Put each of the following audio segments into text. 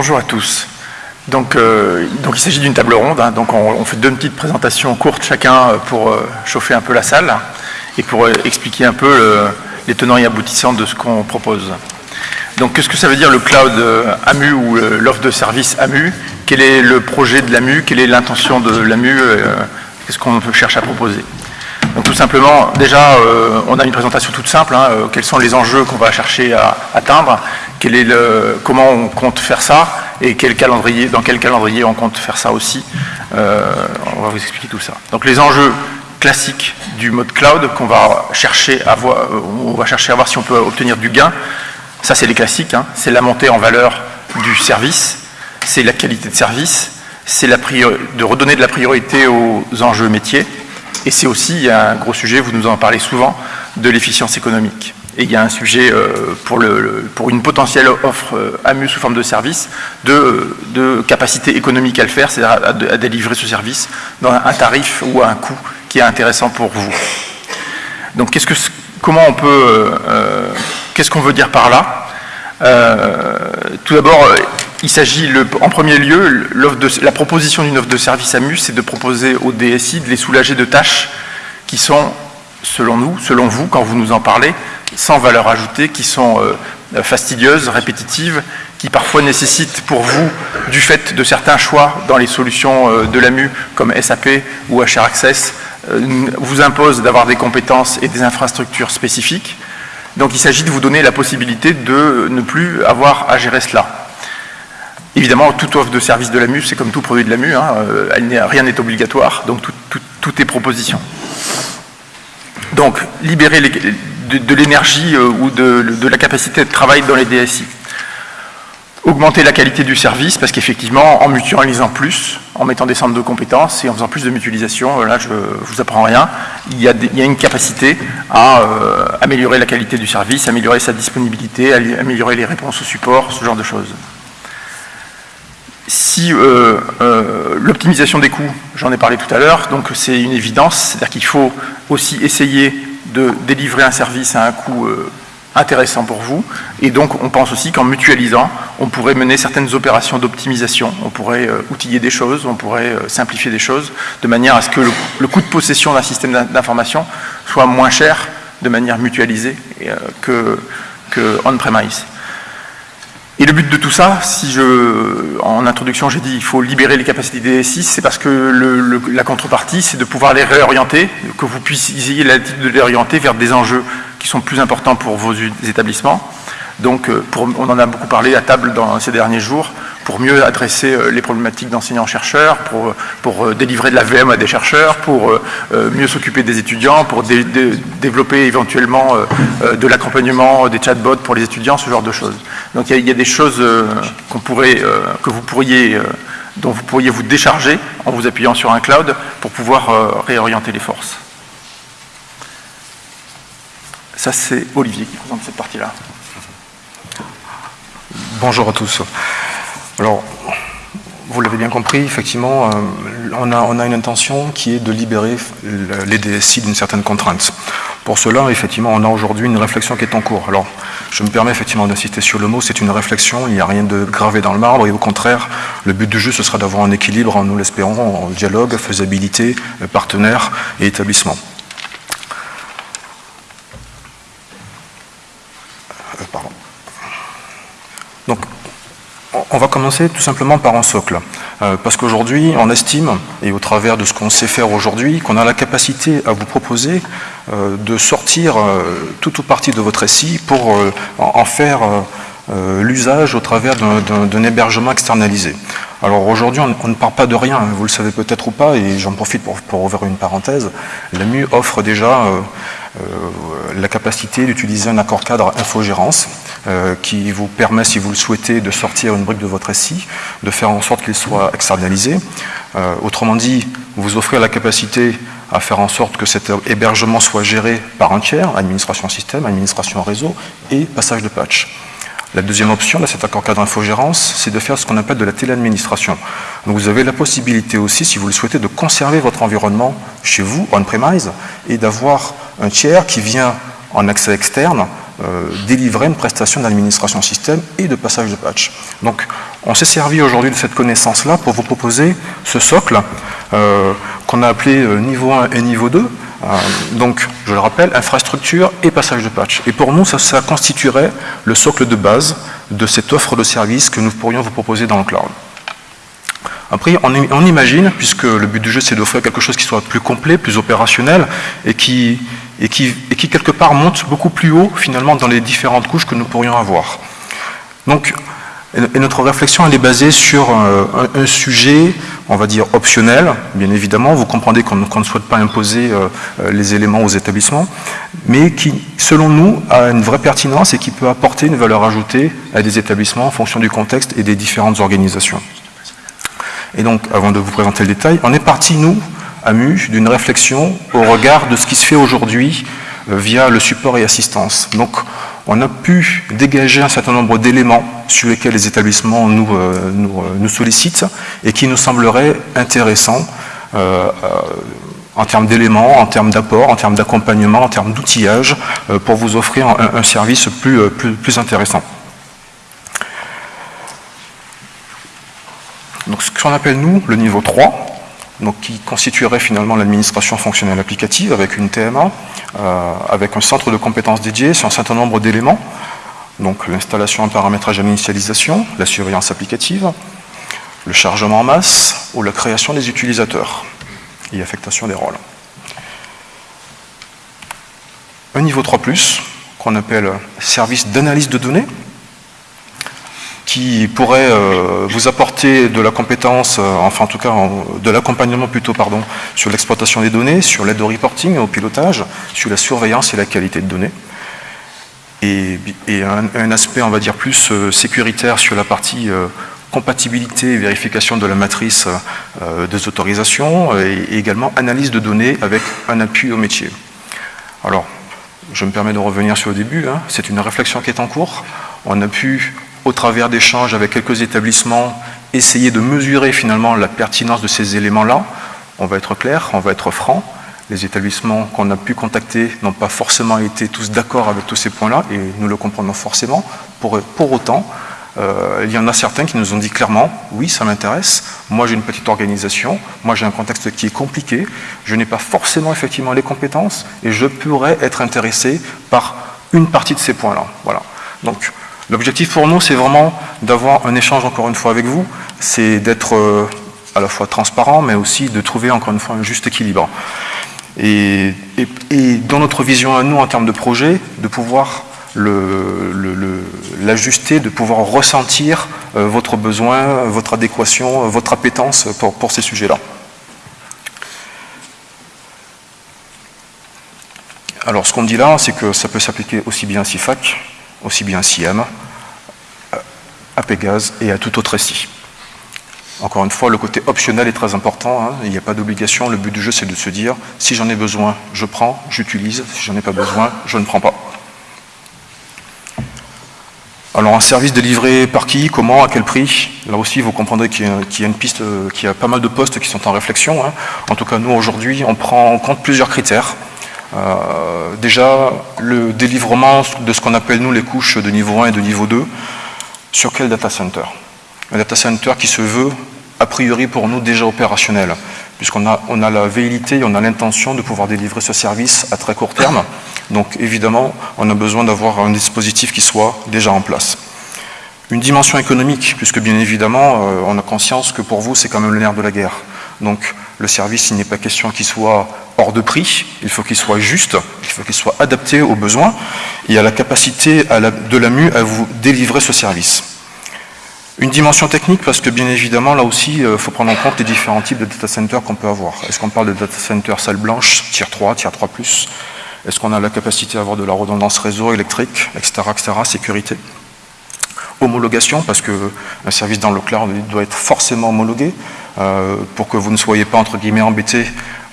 Bonjour à tous. Euh, donc il s'agit d'une table ronde, hein. donc on, fait deux petites présentations courtes chacun pour euh, chauffer un peu la salle et pour euh, expliquer un peu les tenants et aboutissants de ce qu'on propose. Donc qu'est-ce que ça veut dire le cloud AMU ou l'offre de service AMU? Quel est le projet de l'AMU? Quelle est l'intention de l'AMU? Qu'est-ce qu'on cherche à proposer? Donc tout simplement, déjà, on a une présentation toute simple, hein, quels sont les enjeux qu'on va chercher à atteindre, comment on compte faire ça, et quel calendrier, dans quel calendrier on compte faire ça aussi. Euh, on va vous expliquer tout ça. Donc les enjeux classiques du mode cloud qu'on va chercher à voir, euh, on va chercher à voir si on peut obtenir du gain. Ça c'est les classiques, hein. c'est la montée en valeur du service, c'est la qualité de service, c'est de redonner de la priorité aux enjeux métiers, et c'est aussi un gros sujet, vous nous en parlez souvent, de l'efficience économique. Et il y a un sujet euh, pour, une potentielle offre euh, AMU sous forme de service de, de capacité économique à le faire, c'est-à-dire à, délivrer ce service dans un tarif ou à un coût qui est intéressant pour vous. Donc qu'est-ce que, comment on peut, euh, qu'est-ce qu'on veut dire par là? Tout d'abord, il s'agit en premier lieu, la proposition d'une offre de service AMU, c'est de proposer au DSI de les soulager de tâches qui sont selon nous, selon vous, quand vous nous en parlez, sans valeur ajoutée, qui sont euh, fastidieuses, répétitives, qui parfois nécessitent pour vous, du fait de certains choix dans les solutions euh, de l'AMU, comme SAP ou HR Access, euh, vous imposent d'avoir des compétences et des infrastructures spécifiques. Donc il s'agit de vous donner la possibilité de ne plus avoir à gérer cela. Évidemment, toute offre de service de l'AMU, c'est comme tout produit de l'AMU, hein, rien n'est obligatoire, donc tout est proposition. Donc, libérer de, l'énergie euh, ou de, la capacité de travail dans les DSI. Augmenter la qualité du service, parce qu'effectivement, en mutualisant plus, en mettant des centres de compétences et en faisant plus de mutualisation, euh, là je vous apprends rien, il y, a une capacité à euh, améliorer la qualité du service, améliorer sa disponibilité, améliorer les réponses au support, ce genre de choses si l'optimisation des coûts, j'en ai parlé tout à l'heure, donc c'est une évidence, c'est-à-dire qu'il faut aussi essayer de délivrer un service à un coût euh, intéressant pour vous. Et donc, on pense aussi qu'en mutualisant, on pourrait mener certaines opérations d'optimisation. On pourrait euh, outiller des choses, on pourrait euh, simplifier des choses, de manière à ce que le, coût de possession d'un système d'information soit moins cher de manière mutualisée que, que on-premise. Et le but de tout ça, si je, en introduction j'ai dit il faut libérer les capacités des DSI, c'est parce que la contrepartie c'est de pouvoir les réorienter, que vous puissiez l'attitude de les réorienter vers des enjeux qui sont plus importants pour vos établissements. Donc euh, on en a beaucoup parlé à table dans ces derniers jours, pour mieux adresser euh, les problématiques d'enseignants-chercheurs, pour, pour euh, délivrer de la VM à des chercheurs, pour mieux s'occuper des étudiants, pour développer éventuellement de l'accompagnement des chatbots pour les étudiants, ce genre de choses. Donc il y, a des choses que vous pourriez, dont vous pourriez vous décharger en vous appuyant sur un cloud pour pouvoir réorienter les forces. Ça c'est Olivier qui présente cette partie-là. Bonjour à tous. Alors, vous l'avez bien compris, effectivement, euh, on, a, on, a, une intention qui est de libérer les DSI d'une certaine contrainte. Pour cela, effectivement, on a aujourd'hui une réflexion qui est en cours. Alors, je me permets effectivement d'insister sur le mot, c'est une réflexion, il n'y a rien de gravé dans le marbre, et au contraire, le but du jeu, ce sera d'avoir un équilibre, nous l'espérons, en dialogue, faisabilité, partenaire et établissement. On va commencer tout simplement par un socle, euh, parce qu'aujourd'hui, on estime, et au travers de ce qu'on sait faire aujourd'hui, qu'on a la capacité à vous proposer euh, de sortir euh, tout ou partie de votre SI pour en faire l'usage au travers d'un hébergement externalisé. Alors aujourd'hui, on, ne part pas de rien, vous le savez peut-être ou pas, et j'en profite pour, pour, ouvrir une parenthèse. L'AMU offre déjà la capacité d'utiliser un accord cadre infogérance euh, qui vous permet, si vous le souhaitez, de sortir une brique de votre SI, de faire en sorte qu'il soit externalisé. Euh, autrement dit, vous offrez la capacité à faire en sorte que cet hébergement soit géré par un tiers, administration système, administration réseau et passage de patch. La deuxième option, cet accord cadre infogérance, c'est de faire ce qu'on appelle de la téléadministration. Donc vous avez la possibilité aussi, si vous le souhaitez, de conserver votre environnement chez vous, on-premise, et d'avoir un tiers qui vient en accès externe euh, délivrer une prestation d'administration système et de passage de patch. Donc On s'est servi aujourd'hui de cette connaissance-là pour vous proposer ce socle euh, qu'on a appelé euh, niveau 1 et niveau 2. Euh, donc, je le rappelle, infrastructure et passage de patch. Et pour nous, ça, constituerait le socle de base de cette offre de service que nous pourrions vous proposer dans le cloud. Après, on, imagine, puisque le but du jeu c'est d'offrir quelque chose qui soit plus complet, plus opérationnel, et qui, et, qui, et qui quelque part monte beaucoup plus haut finalement dans les différentes couches que nous pourrions avoir. Donc, et notre réflexion, elle est basée sur euh, un, sujet, on va dire, optionnel, bien évidemment. Vous comprendrez qu'on ne souhaite pas imposer euh, euh, les éléments aux établissements, mais qui, selon nous, a une vraie pertinence et qui peut apporter une valeur ajoutée à des établissements en fonction du contexte et des différentes organisations. Et donc, avant de vous présenter le détail, on est parti, nous, à MU, d'une réflexion au regard de ce qui se fait aujourd'hui via le support et assistance. Donc, on a pu dégager un certain nombre d'éléments sur lesquels les établissements nous, euh, euh, sollicitent et qui nous sembleraient intéressants euh, en termes d'éléments, en termes d'apport, en termes d'accompagnement, en termes d'outillage, pour vous offrir un, service plus, plus, plus, intéressant. Donc ce qu'on appelle nous le niveau 3, qui constituerait finalement l'administration fonctionnelle applicative avec une TMA, euh, avec un centre de compétences dédié sur un certain nombre d'éléments, donc l'installation, un paramétrage à l'initialisation, la surveillance applicative, le chargement en masse ou la création des utilisateurs et affectation des rôles. Un niveau 3+, qu'on appelle service d'analyse de données, qui pourrait euh, vous apporter de la compétence, euh, enfin en tout cas de l'accompagnement plutôt pardon, sur l'exploitation des données, sur l'aide au reporting, au pilotage, sur la surveillance et la qualité de données. Et, un, aspect, on va dire, plus euh, sécuritaire sur la partie compatibilité et vérification de la matrice des autorisations et, également analyse de données avec un appui au métier. Alors, je me permets de revenir sur le début, hein. c'est une réflexion qui est en cours. On a pu au travers d'échanges avec quelques établissements, essayer de mesurer finalement la pertinence de ces éléments-là. On va être clair, on va être franc. Les établissements qu'on a pu contacter n'ont pas forcément été tous d'accord avec tous ces points-là, et nous le comprenons forcément. Pour, pour autant, euh, il y en a certains qui nous ont dit clairement, oui, ça m'intéresse, moi j'ai une petite organisation, moi j'ai un contexte qui est compliqué, je n'ai pas forcément effectivement les compétences, et je pourrais être intéressé par une partie de ces points-là. Voilà. Donc, L'objectif pour nous, c'est vraiment d'avoir un échange encore une fois avec vous, c'est d'être euh, à la fois transparent, mais aussi de trouver encore une fois un juste équilibre. Et, dans notre vision à nous en termes de projet, de pouvoir l'ajuster, de pouvoir ressentir euh, votre besoin, votre adéquation, votre appétence pour, pour ces sujets-là. Alors ce qu'on dit là, c'est que ça peut s'appliquer aussi bien à CIFAC aussi bien à SIAM, à Pégase et à tout autre SI. Encore une fois, le côté optionnel est très important, hein. il n'y a pas d'obligation, le but du jeu c'est de se dire, si j'en ai besoin, je prends, j'utilise, si j'en ai pas besoin, je ne prends pas. Alors un service délivré par qui, comment, à quel prix? Là aussi, vous comprendrez qu'il y, a une piste, euh, qu'il y a pas mal de postes qui sont en réflexion. Hein. En tout cas, nous, aujourd'hui, on prend en compte plusieurs critères. Euh, déjà, le délivrement de ce qu'on appelle nous les couches de niveau 1 et de niveau 2, sur quel data center? Un data center qui se veut, a priori pour nous, déjà opérationnel, puisqu'on a, on a la velléité et on a l'intention de pouvoir délivrer ce service à très court terme. Donc évidemment, on a besoin d'avoir un dispositif qui soit déjà en place. Une dimension économique, puisque bien évidemment, euh, on a conscience que pour vous, c'est quand même le nerf de la guerre. Donc le service, il n'est pas question qu'il soit hors de prix, il faut qu'il soit juste, il faut qu'il soit adapté aux besoins et à la capacité de l'AMU à vous délivrer ce service. Une dimension technique, parce que bien évidemment, là aussi, il euh, faut prendre en compte les différents types de data centers qu'on peut avoir. Est-ce qu'on parle de data center salle blanche, tier 3, tier 3+, est-ce qu'on a la capacité à avoir de la redondance réseau électrique, etc., etc., sécurité? Homologation, parce qu'un service dans le cloud doit être forcément homologué, pour que vous ne soyez pas entre guillemets embêtés.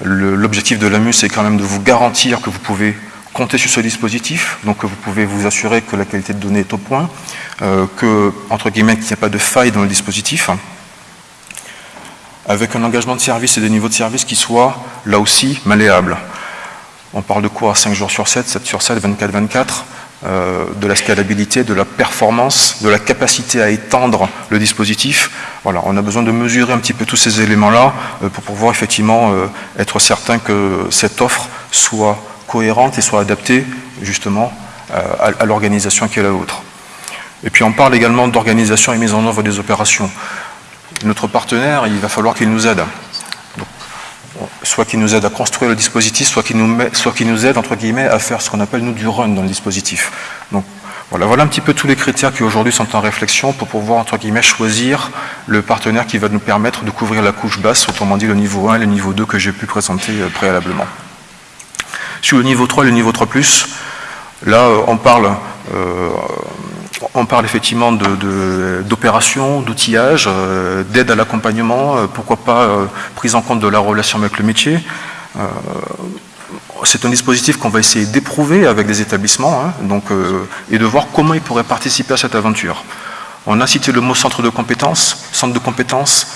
L'objectif de l'AMU, c'est quand même de vous garantir que vous pouvez compter sur ce dispositif, donc que vous pouvez vous assurer que la qualité de données est au point, euh, que, entre guillemets, qu'il n'y a pas de faille dans le dispositif, avec un engagement de service et des niveaux de service qui soient, là aussi, malléables. On parle de quoi? 5 jours sur 7, 7 sur 7, 24, 24 euh, de la scalabilité, de la performance, de la capacité à étendre le dispositif. Voilà, on a besoin de mesurer un petit peu tous ces éléments-là euh, pour pouvoir effectivement euh, être certain que cette offre soit cohérente et soit adaptée justement à, l'organisation qui est la vôtre. Et puis on parle également d'organisation et mise en œuvre des opérations. Notre partenaire, il va falloir qu'il nous aide soit qui nous aide à construire le dispositif, soit qui nous, aide, entre guillemets, à faire ce qu'on appelle, nous, du run dans le dispositif. Donc, voilà, voilà un petit peu tous les critères qui aujourd'hui sont en réflexion pour pouvoir, entre guillemets, choisir le partenaire qui va nous permettre de couvrir la couche basse, autrement dit le niveau 1 et le niveau 2 que j'ai pu présenter euh, préalablement. Sur le niveau 3 et le niveau 3+, là, euh, on parle euh, on parle effectivement d'opérations, d'outillage, euh, d'aide à l'accompagnement, euh, pourquoi pas euh, prise en compte de la relation avec le métier. c'est un dispositif qu'on va essayer d'éprouver avec des établissements hein, donc, et de voir comment ils pourraient participer à cette aventure. On a cité le mot centre de compétences, centre de compétences,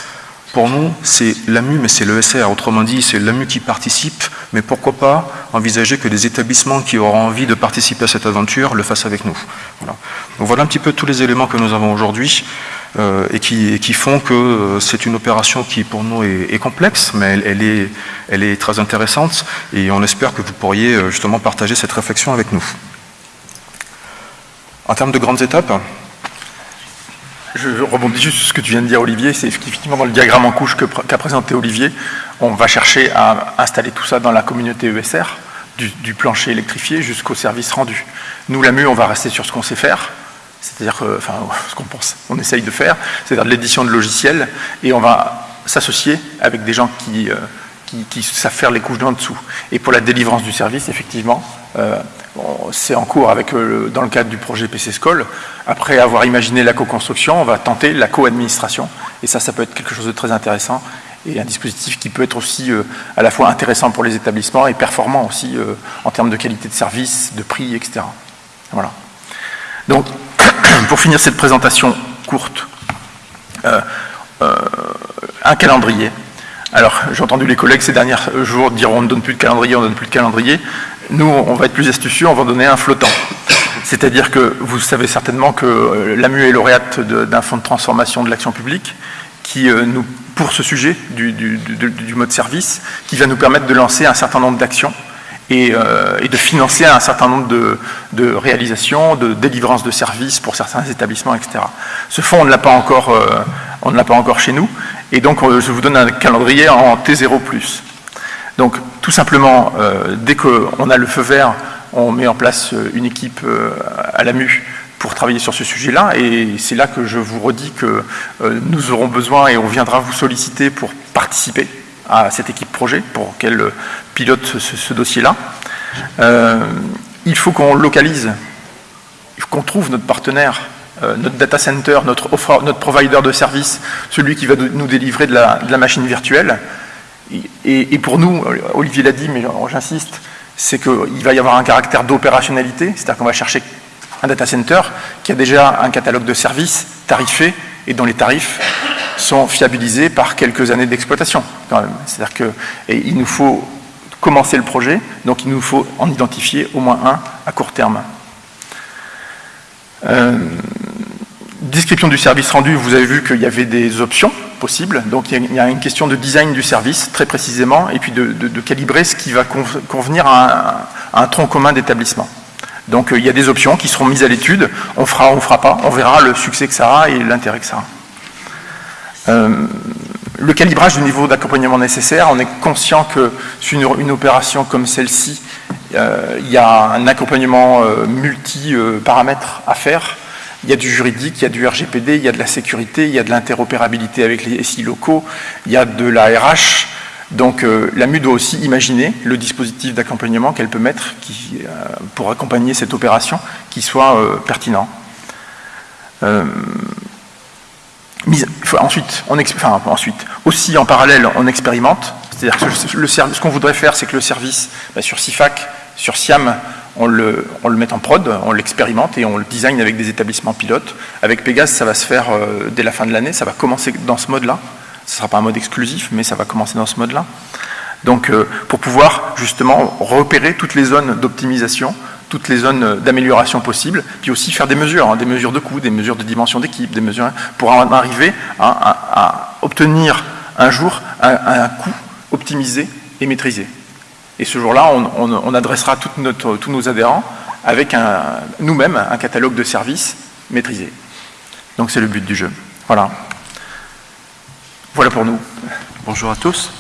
pour nous, c'est l'AMU, mais c'est l'ESR. Autrement dit, c'est l'AMU qui participe, mais pourquoi pas envisager que des établissements qui auront envie de participer à cette aventure le fassent avec nous. Voilà. Donc voilà un petit peu tous les éléments que nous avons aujourd'hui euh, et, qui, font que euh, c'est une opération qui pour nous est, complexe, mais elle, est, elle est très intéressante et on espère que vous pourriez euh, justement partager cette réflexion avec nous. En termes de grandes étapes, je rebondis juste sur ce que tu viens de dire, Olivier. C'est effectivement dans le diagramme en couche qu'a présenté Olivier, on va chercher à installer tout ça dans la communauté ESR, du, plancher électrifié jusqu'au service rendu. Nous, la MU, on va rester sur ce qu'on sait faire, c'est-à-dire, enfin, ce qu'on pense, on essaye de faire, c'est-à-dire de l'édition de logiciels, et on va s'associer avec des gens qui, euh, qui, savent faire les couches d'en dessous. Et pour la délivrance du service, effectivement, c'est en cours euh, dans le cadre du projet PC School. Après avoir imaginé la co-construction, on va tenter la co-administration. Et ça, ça peut être quelque chose de très intéressant et un dispositif qui peut être aussi euh, à la fois intéressant pour les établissements et performant aussi en termes de qualité de service, de prix, etc. Voilà. Donc, pour finir cette présentation courte, un calendrier. Alors, j'ai entendu les collègues ces derniers jours dire on ne donne plus de calendrier, on ne donne plus de calendrier. Nous, on va être plus astucieux, on va donner un flottant. C'est-à-dire que vous savez certainement que euh, l'AMU est lauréate d'un fonds de transformation de l'action publique qui euh, nous, pour ce sujet du, mode service, qui va nous permettre de lancer un certain nombre d'actions et, euh, de financer un certain nombre de, réalisations, de délivrance de services pour certains établissements, etc. Ce fonds, on ne l'a pas encore, on ne l'a pas encore chez nous, et donc, je vous donne un calendrier en T0+. Donc, tout simplement, euh, dès qu'on a le feu vert, on met en place euh, une équipe euh, à l'AMU pour travailler sur ce sujet-là. Et c'est là que je vous redis que nous aurons besoin et on viendra vous solliciter pour participer à cette équipe projet, pour qu'elle pilote ce, dossier-là. il faut qu'on localise, qu'on trouve notre partenaire euh, notre data center, notre, notre provider de service, celui qui va nous délivrer de la, machine virtuelle. Et, pour nous, Olivier l'a dit, mais j'insiste, c'est qu'il va y avoir un caractère d'opérationnalité, c'est-à-dire qu'on va chercher un data center qui a déjà un catalogue de services tarifés et dont les tarifs sont fiabilisés par quelques années d'exploitation. C'est-à-dire qu'il nous faut commencer le projet, donc il nous faut en identifier au moins un à court terme. Euh, description du service rendu, vous avez vu qu'il y avait des options possibles. Donc il y a une question de design du service, très précisément, et puis de, calibrer ce qui va convenir à un, tronc commun d'établissement. Donc euh, il y a des options qui seront mises à l'étude. On fera, on fera pas. On verra le succès que ça a et l'intérêt que ça a. Euh, le calibrage du niveau d'accompagnement nécessaire, on est conscient que sur une, opération comme celle-ci, euh, il y a un accompagnement multi-paramètres à faire il y a du juridique, il y a du RGPD, il y a de la sécurité, il y a de l'interopérabilité avec les SI locaux, il y a de la RH. Donc euh, l'AMU doit aussi imaginer le dispositif d'accompagnement qu'elle peut mettre euh, pour accompagner cette opération qui soit euh, pertinent. ensuite, on aussi en parallèle, on expérimente. C'est-à-dire que ce qu'on voudrait faire, c'est que le service bah, sur CIFAC, sur SIAM, on le, met en prod, on l'expérimente et on le design avec des établissements pilotes. Avec Pégase, ça va se faire euh, dès la fin de l'année, ça va commencer dans ce mode-là. Ce ne sera pas un mode exclusif, mais ça va commencer dans ce mode-là. Donc, euh, pour pouvoir justement repérer toutes les zones d'optimisation toutes les zones d'amélioration possibles, puis aussi faire des mesures, hein, des mesures de coût, des mesures de dimension d'équipe, des mesures pour en arriver à, obtenir un jour un, coût optimisé et maîtrisé. Et ce jour-là, on, adressera tous nos adhérents avec nous-mêmes un catalogue de services maîtrisé. Donc c'est le but du jeu. Voilà. Voilà pour nous. Bonjour à tous.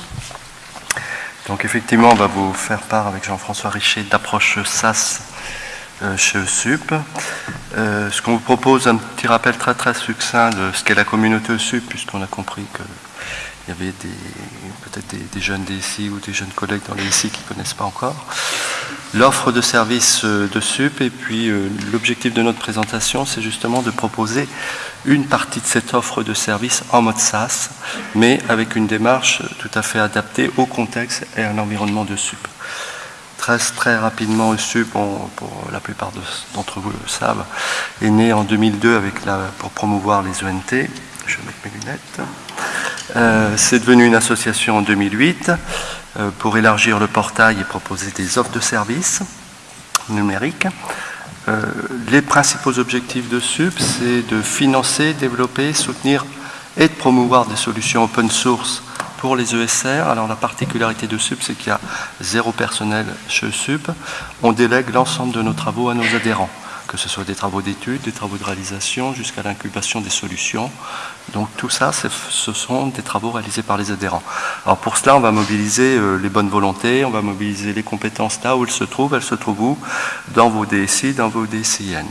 Donc effectivement, on va vous faire part avec Jean-François Richer d'approche SAS euh, chez ESUP. Euh, ce qu'on vous propose, un petit rappel très très succinct de ce qu'est la communauté ESUP, puisqu'on a compris que il y avait peut-être des, jeunes DSI ou des jeunes collègues dans les DSI qui ne connaissent pas encore. L'offre de services euh, de SUP et puis euh, l'objectif de notre présentation, c'est justement de proposer une partie de cette offre de services en mode SaaS, mais avec une démarche tout à fait adaptée au contexte et à l'environnement de SUP. Très, très rapidement, SUP, pour la plupart d'entre vous le savent, est né en 2002 avec pour promouvoir les ENT. Je vais mettre mes lunettes. Euh, c'est devenu une association en 2008 euh, pour élargir le portail et proposer des offres de services numériques. Euh, les principaux objectifs de SUP, c'est de financer, développer, soutenir et de promouvoir des solutions open source pour les ESR. Alors la particularité de SUP, c'est qu'il y a zéro personnel chez SUP. On délègue l'ensemble de nos travaux à nos adhérents que ce soit des travaux d'études, des travaux de réalisation, jusqu'à l'incubation des solutions. Donc tout ça, ce sont des travaux réalisés par les adhérents. Alors pour cela, on va mobiliser euh, les bonnes volontés, on va mobiliser les compétences là où elles se trouvent. Elles se trouvent où? Dans vos DSI, dans vos DSIN.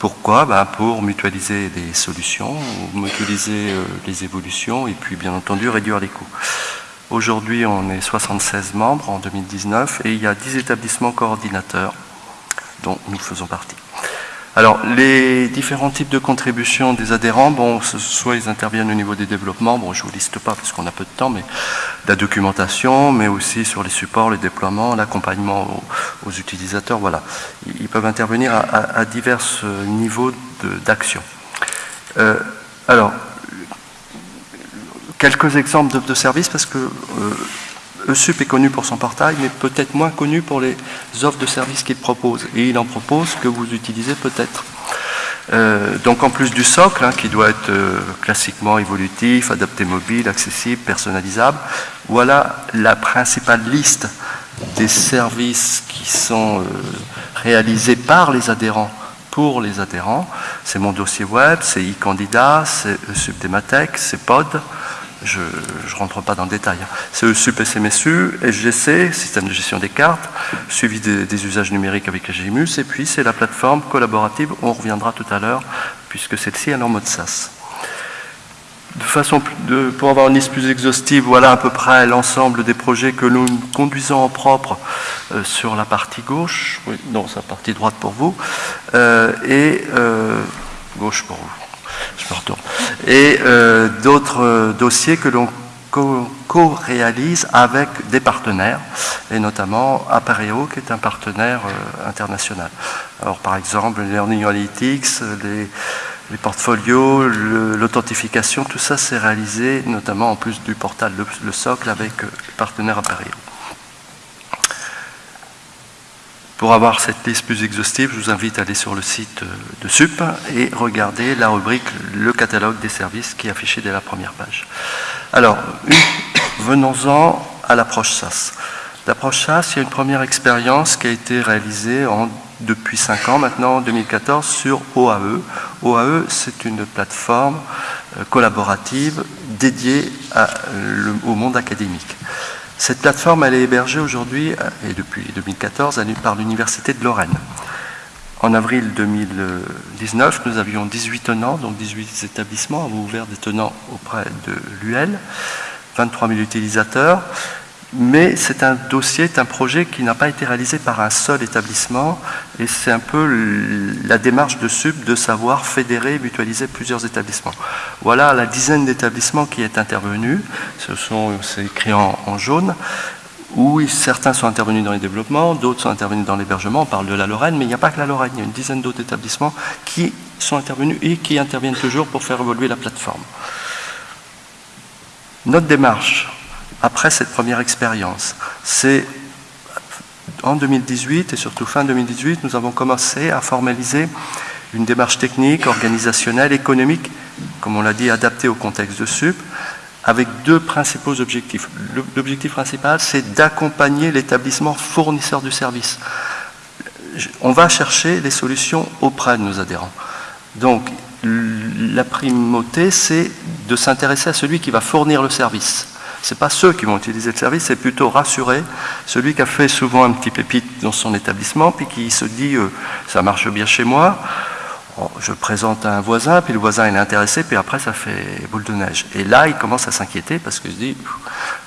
Pourquoi? Ben Pour mutualiser les solutions, mutualiser euh, les évolutions et puis bien entendu réduire les coûts. Aujourd'hui, on est 76 membres en 2019 et il y a 10 établissements coordinateurs dont nous faisons partie. Alors, les différents types de contributions des adhérents, bon, soit ils interviennent au niveau des développements, bon, je ne vous liste pas parce qu'on a peu de temps, mais de la documentation, mais aussi sur les supports, les déploiements, l'accompagnement aux, utilisateurs, voilà. Ils peuvent intervenir à, divers euh, niveaux d'action. Euh, alors, quelques exemples de, services, parce que euh, ESUP est connu pour son portail, mais peut-être moins connu pour les offres de services qu'il propose. Et il en propose que vous utilisez peut-être. Euh, donc en plus du socle, hein, qui doit être euh, classiquement évolutif, adapté mobile, accessible, personnalisable, voilà la principale liste des services qui sont euh, réalisés par les adhérents pour les adhérents. C'est mon dossier web, c'est e-candidat, c'est ESUP Dematec, c'est POD, je ne rentre pas dans le détail. Hein. C'est ESUP SMSU, SGC, système de gestion des cartes, suivi des, usages numériques avec GMUS, et puis c'est la plateforme collaborative, on reviendra tout à l'heure, puisque celle-ci est en mode SaaS. De façon, de, pour avoir une liste plus exhaustive, voilà à peu près l'ensemble des projets que nous conduisons en propre euh, sur la partie gauche, oui, non, c'est la partie droite pour vous, euh, et euh, gauche pour vous je me retourne. Et euh, d'autres euh, dossiers que l'on co-réalise avec des partenaires, et notamment Apareo, qui est un partenaire euh, international. Alors par exemple, Learning Analytics, les, portfolios, l'authentification, tout ça c'est réalisé notamment en plus du portal Le, Socle avec le partenaire Apareo. Pour avoir cette liste plus exhaustive, je vous invite à aller sur le site de SUP et regarder la rubrique Le catalogue des services qui est affiché dès la première page. Alors, venons-en à l'approche SAS. L'approche SAS, il y a une première expérience qui a été réalisée depuis 5 ans maintenant, en 2014, sur OAE. OAE, c'est une plateforme euh, collaborative dédiée au monde académique. Cette plateforme, elle est hébergée aujourd'hui, euh, et depuis 2014, par l'Université de Lorraine. En avril 2019, nous avions 18 tenants, donc 18 établissements avons ouvert des tenants auprès de l'UL, 23 000 utilisateurs mais c'est un dossier, un projet qui n'a pas été réalisé par un seul établissement. Et c'est un peu la démarche de SUB de savoir fédérer, mutualiser plusieurs établissements. Voilà la dizaine d'établissements qui est intervenu, ce c'est écrit en, jaune, où certains sont intervenus dans les développements, d'autres sont intervenus dans l'hébergement, on parle de la Lorraine, mais il n'y a pas que la Lorraine, il y a une dizaine d'autres établissements qui sont intervenus et qui interviennent toujours pour faire évoluer la plateforme. Notre démarche, après cette première expérience. C'est en 2018 et surtout fin 2018, nous avons commencé à formaliser une démarche technique, organisationnelle, économique, comme on l'a dit, adaptée au contexte de SUP, avec deux principaux objectifs. L'objectif principal, c'est d'accompagner l'établissement fournisseur du service. On va chercher les solutions auprès de nos adhérents. Donc, la primauté, c'est de s'intéresser à celui qui va fournir le service. Ce n'est pas ceux qui vont utiliser le service, c'est plutôt rassurer celui qui a fait souvent un petit pépite dans son établissement, puis qui se dit euh, ça marche bien chez moi, oh, je présente à un voisin, puis le voisin est intéressé, puis après ça fait boule de neige. Et là, il commence à s'inquiéter parce qu'il se dit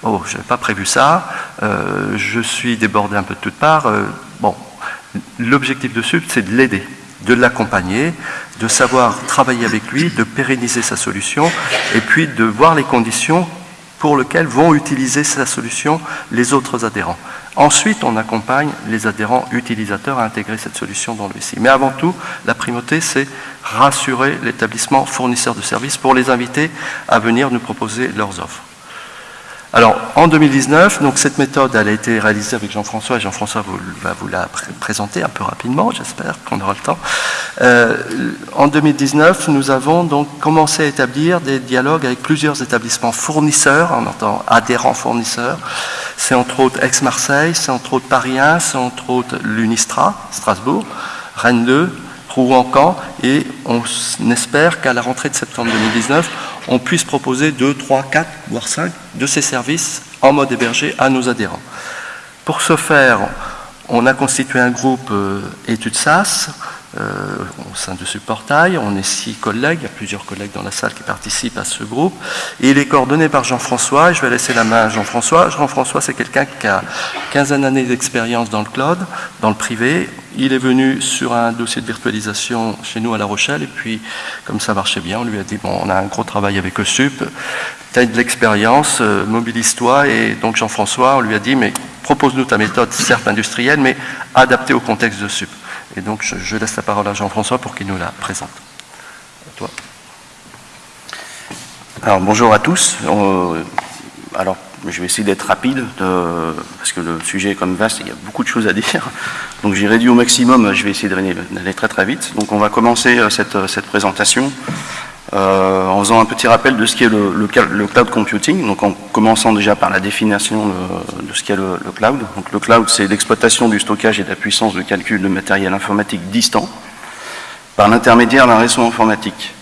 oh, je n'avais pas prévu ça, euh, je suis débordé un peu de toutes parts. Euh, bon, l'objectif de SUP, c'est de l'aider de l'accompagner, de savoir travailler avec lui, de pérenniser sa solution, et puis de voir les conditions pour lesquelles vont utiliser sa solution les autres adhérents. Ensuite, on accompagne les adhérents utilisateurs à intégrer cette solution dans le SI. Mais avant tout, la primauté, c'est rassurer l'établissement fournisseur de services pour les inviter à venir nous proposer leurs offres. Alors, en 2019, donc cette méthode a été réalisée avec Jean-François, et Jean-François va vous la présenter un peu rapidement, j'espère qu'on aura le temps. Euh, en 2019, nous avons donc commencé à établir des dialogues avec plusieurs établissements fournisseurs, on entend adhérents fournisseurs. C'est entre autres Aix-Marseille, c'est entre autres Paris 1, c'est entre autres l'Unistra, Strasbourg, Rennes 2, Rouen-Caen, et on espère qu'à la rentrée de septembre 2019, on puisse proposer 2, 3, 4, voire 5 de ces services en mode hébergé à nos adhérents. Pour ce faire, on a constitué un groupe euh, études SAS euh, au sein de ce portail. On est six collègues, il y a plusieurs collègues dans la salle qui participent à ce groupe. Et il est coordonné par Jean-François. Je vais laisser la main à Jean-François. Jean-François, c'est quelqu'un qui a 15 années d'expérience dans le cloud, dans le privé. Il est venu sur un dossier de virtualisation chez nous à La Rochelle. Et puis, comme ça marchait bien, on lui a dit, bon, on a un gros travail avec ESUP. Tu as de l'expérience, euh, mobilise-toi. Et donc, Jean-François, on lui a dit, mais propose-nous ta méthode, certes industrielle, mais adaptée au contexte de SUP. Et donc, je, laisse la parole à Jean-François pour qu'il nous la présente. toi. Alors, bonjour à tous. Euh, alors, je vais essayer d'être rapide, parce que le sujet est comme vaste, il y a beaucoup de choses à dire. Donc, j'ai réduit au maximum, je vais essayer d'aller très très vite. Donc, on va commencer euh, cette, cette présentation euh, en faisant un petit rappel de ce qu'est le, le, cloud computing, donc en commençant déjà par la définition de, ce qu'est le, cloud. Donc le cloud, c'est l'exploitation du stockage et de la puissance de calcul de matériel informatique distant par l'intermédiaire d'un réseau informatique.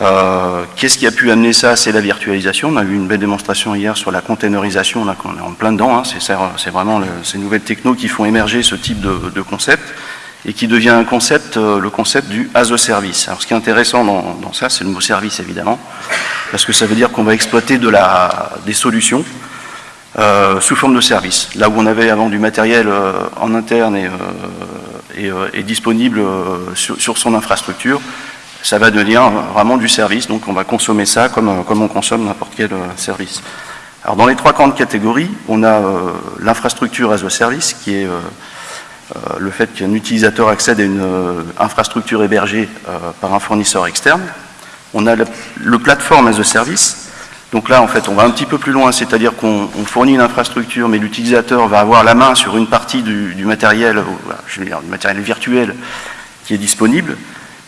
Euh, qu'est-ce qui a pu amener ça? C'est la virtualisation. On a eu une belle démonstration hier sur la containerisation, là, on est en plein dedans. Hein. C'est vraiment ces nouvelles technos qui font émerger ce type de, concept et qui devient un concept, euh, le concept du as a service. Alors ce qui est intéressant dans, ça, c'est le mot service évidemment, parce que ça veut dire qu'on va exploiter des solutions euh, sous forme de service. Là où on avait avant du matériel en interne et, disponible sur, son infrastructure, ça va devenir vraiment du service, donc on va consommer ça comme, comme on consomme n'importe quel service. Alors dans les trois grandes catégories, on a l'infrastructure as a service qui est euh, le fait qu'un utilisateur accède à une euh, infrastructure hébergée euh, par un fournisseur externe. On a le, platform as a service. Donc là, en fait, on va un petit peu plus loin, c'est-à-dire qu'on fournit une infrastructure, mais l'utilisateur va avoir la main sur une partie du, matériel, je veux dire, du matériel virtuel qui est disponible,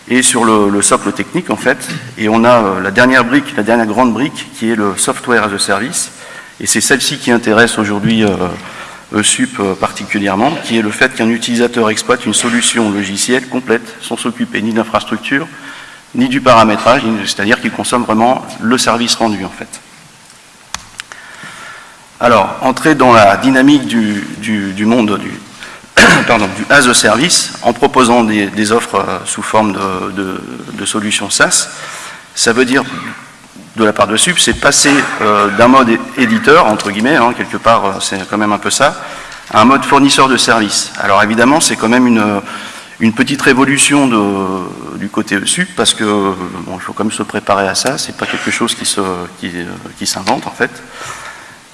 et sur le, socle technique, en fait. Et on a la dernière brique, la dernière grande brique, qui est le software as a service. Et c'est celle-ci qui intéresse aujourd'hui ESUP euh, particulièrement, qui est le fait qu'un utilisateur exploite une solution logicielle complète sans s'occuper ni d'infrastructure, ni du paramétrage, c'est-à-dire qu'il consomme vraiment le service rendu en fait. Alors, entrer dans la dynamique du, monde du, pardon, du as a service en proposant des, offres euh, sous forme de, solutions SaaS, ça veut dire de la part de SUP, c'est passer euh, d'un mode éditeur, entre guillemets, hein, quelque part, euh, c'est quand même un peu ça, à un mode fournisseur de services. Alors évidemment, c'est quand même une, petite révolution du côté SUP, parce que bon, il faut quand même se préparer à ça, c'est pas quelque chose qui, s'invente en fait.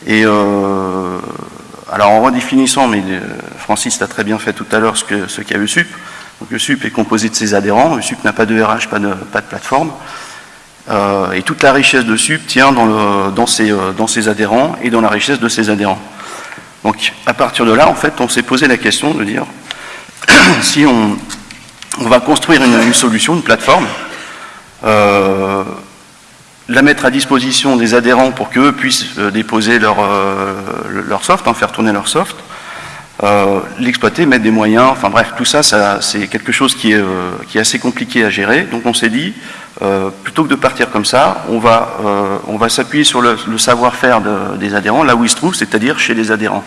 Et alors en redéfinissant, mais Francis l'a très bien fait tout à l'heure, ce, que, ce qu'est ESUP. Donc ESUP est composé de ses adhérents, ESUP n'a pas de RH, pas de, plateforme. Euh, et toute la richesse de SUP tient euh, dans, ses, adhérents et dans la richesse de ses adhérents. Donc à partir de là, en fait, on s'est posé la question de dire si on, va construire une, solution, une plateforme, euh, la mettre à disposition des adhérents pour qu'eux puissent euh, déposer leur, euh, leur soft, hein, faire tourner leur soft, l'exploiter, mettre des moyens, enfin bref, tout ça, c'est quelque chose qui est, qui est, assez compliqué à gérer. Donc on s'est dit, plutôt que de partir comme ça, on va, va s'appuyer sur le, savoir-faire de, des adhérents, là où ils se trouvent, c'est-à-dire chez les adhérents.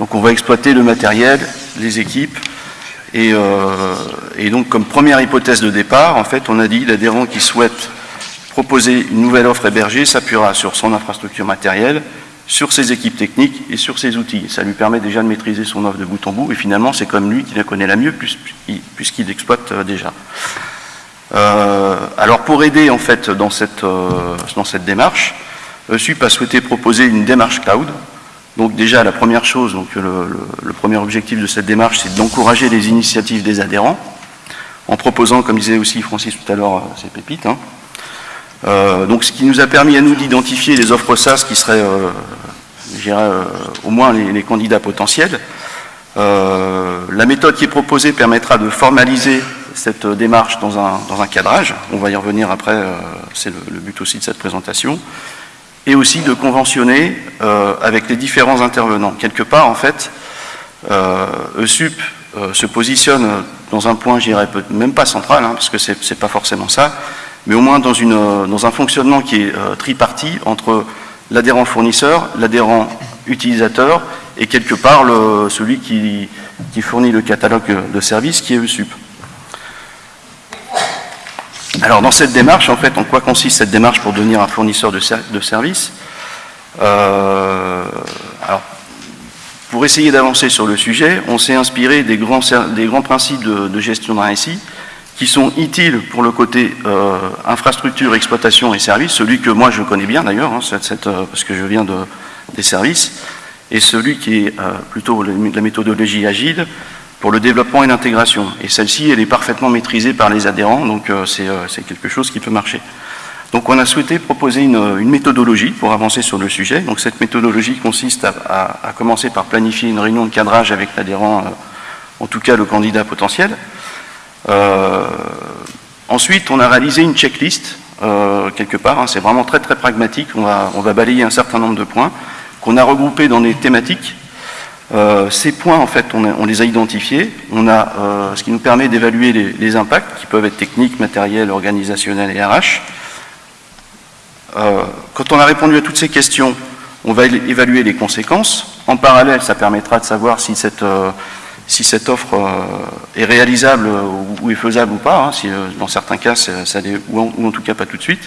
Donc on va exploiter le matériel, les équipes, euh, et, donc, comme première hypothèse de départ, en fait, on a dit l'adhérent qui souhaite proposer une nouvelle offre hébergée s'appuiera sur son infrastructure matérielle, sur ses équipes techniques et sur ses outils. Ça lui permet déjà de maîtriser son offre de bout en bout, et finalement, c'est comme lui qui la connaît la mieux, puisqu'il l'exploite euh, déjà. Euh, alors, pour aider, en fait, dans cette, dans cette démarche, SUP a souhaité proposer une démarche cloud, donc déjà, la première chose, donc le, premier objectif de cette démarche, c'est d'encourager les initiatives des adhérents, en proposant, comme disait aussi Francis tout à l'heure, euh, ces pépites. Hein. Euh, donc ce qui nous a permis à nous d'identifier les offres SaaS qui seraient, euh, dirais, au moins les, candidats potentiels. la méthode qui est proposée permettra de formaliser cette démarche dans un, dans un cadrage. On va y revenir après, c'est le but aussi de cette présentation et aussi de conventionner euh, avec les différents intervenants. Quelque part, en fait, euh, ESUP euh, se positionne dans un point, je dirais même pas central, hein, parce que c'est pas forcément ça, mais au moins dans, une, dans un fonctionnement qui est triparti entre l'adhérent fournisseur, l'adhérent utilisateur et quelque part celui qui, fournit le catalogue de services qui est ESUP. Alors dans cette démarche, en fait, en quoi consiste cette démarche pour devenir un fournisseur de, de services? Euh, Pour essayer d'avancer sur le sujet, on s'est inspiré des grands, principes de, gestion d'un SI qui sont utiles pour le côté euh, infrastructure, exploitation et services, celui que moi je connais bien d'ailleurs, hein, euh, parce que je viens de, des services, et celui qui est plutôt la méthodologie agile, pour le développement et l'intégration. Et celle-ci, elle est parfaitement maîtrisée par les adhérents, donc euh, euh, c'est quelque chose qui peut marcher. Donc on a souhaité proposer une, méthodologie pour avancer sur le sujet. Donc cette méthodologie consiste à, commencer par planifier une réunion de cadrage avec l'adhérent, euh, en tout cas le candidat potentiel. Ensuite, on a réalisé une checklist, quelque part, hein. c'est vraiment très très pragmatique, on va, on va balayer un certain nombre de points qu'on a regroupés dans des thématiques euh, ces points, en fait, on, les a identifiés. On a, euh, ce qui nous permet d'évaluer les, impacts, qui peuvent être techniques, matériels, organisationnels et RH. Euh, quand on a répondu à toutes ces questions, on va évaluer les conséquences. En parallèle, ça permettra de savoir si cette, si cette offre est réalisable ou, est faisable ou pas. Hein, si, dans certains cas, ça, ou, en, tout cas pas tout de suite.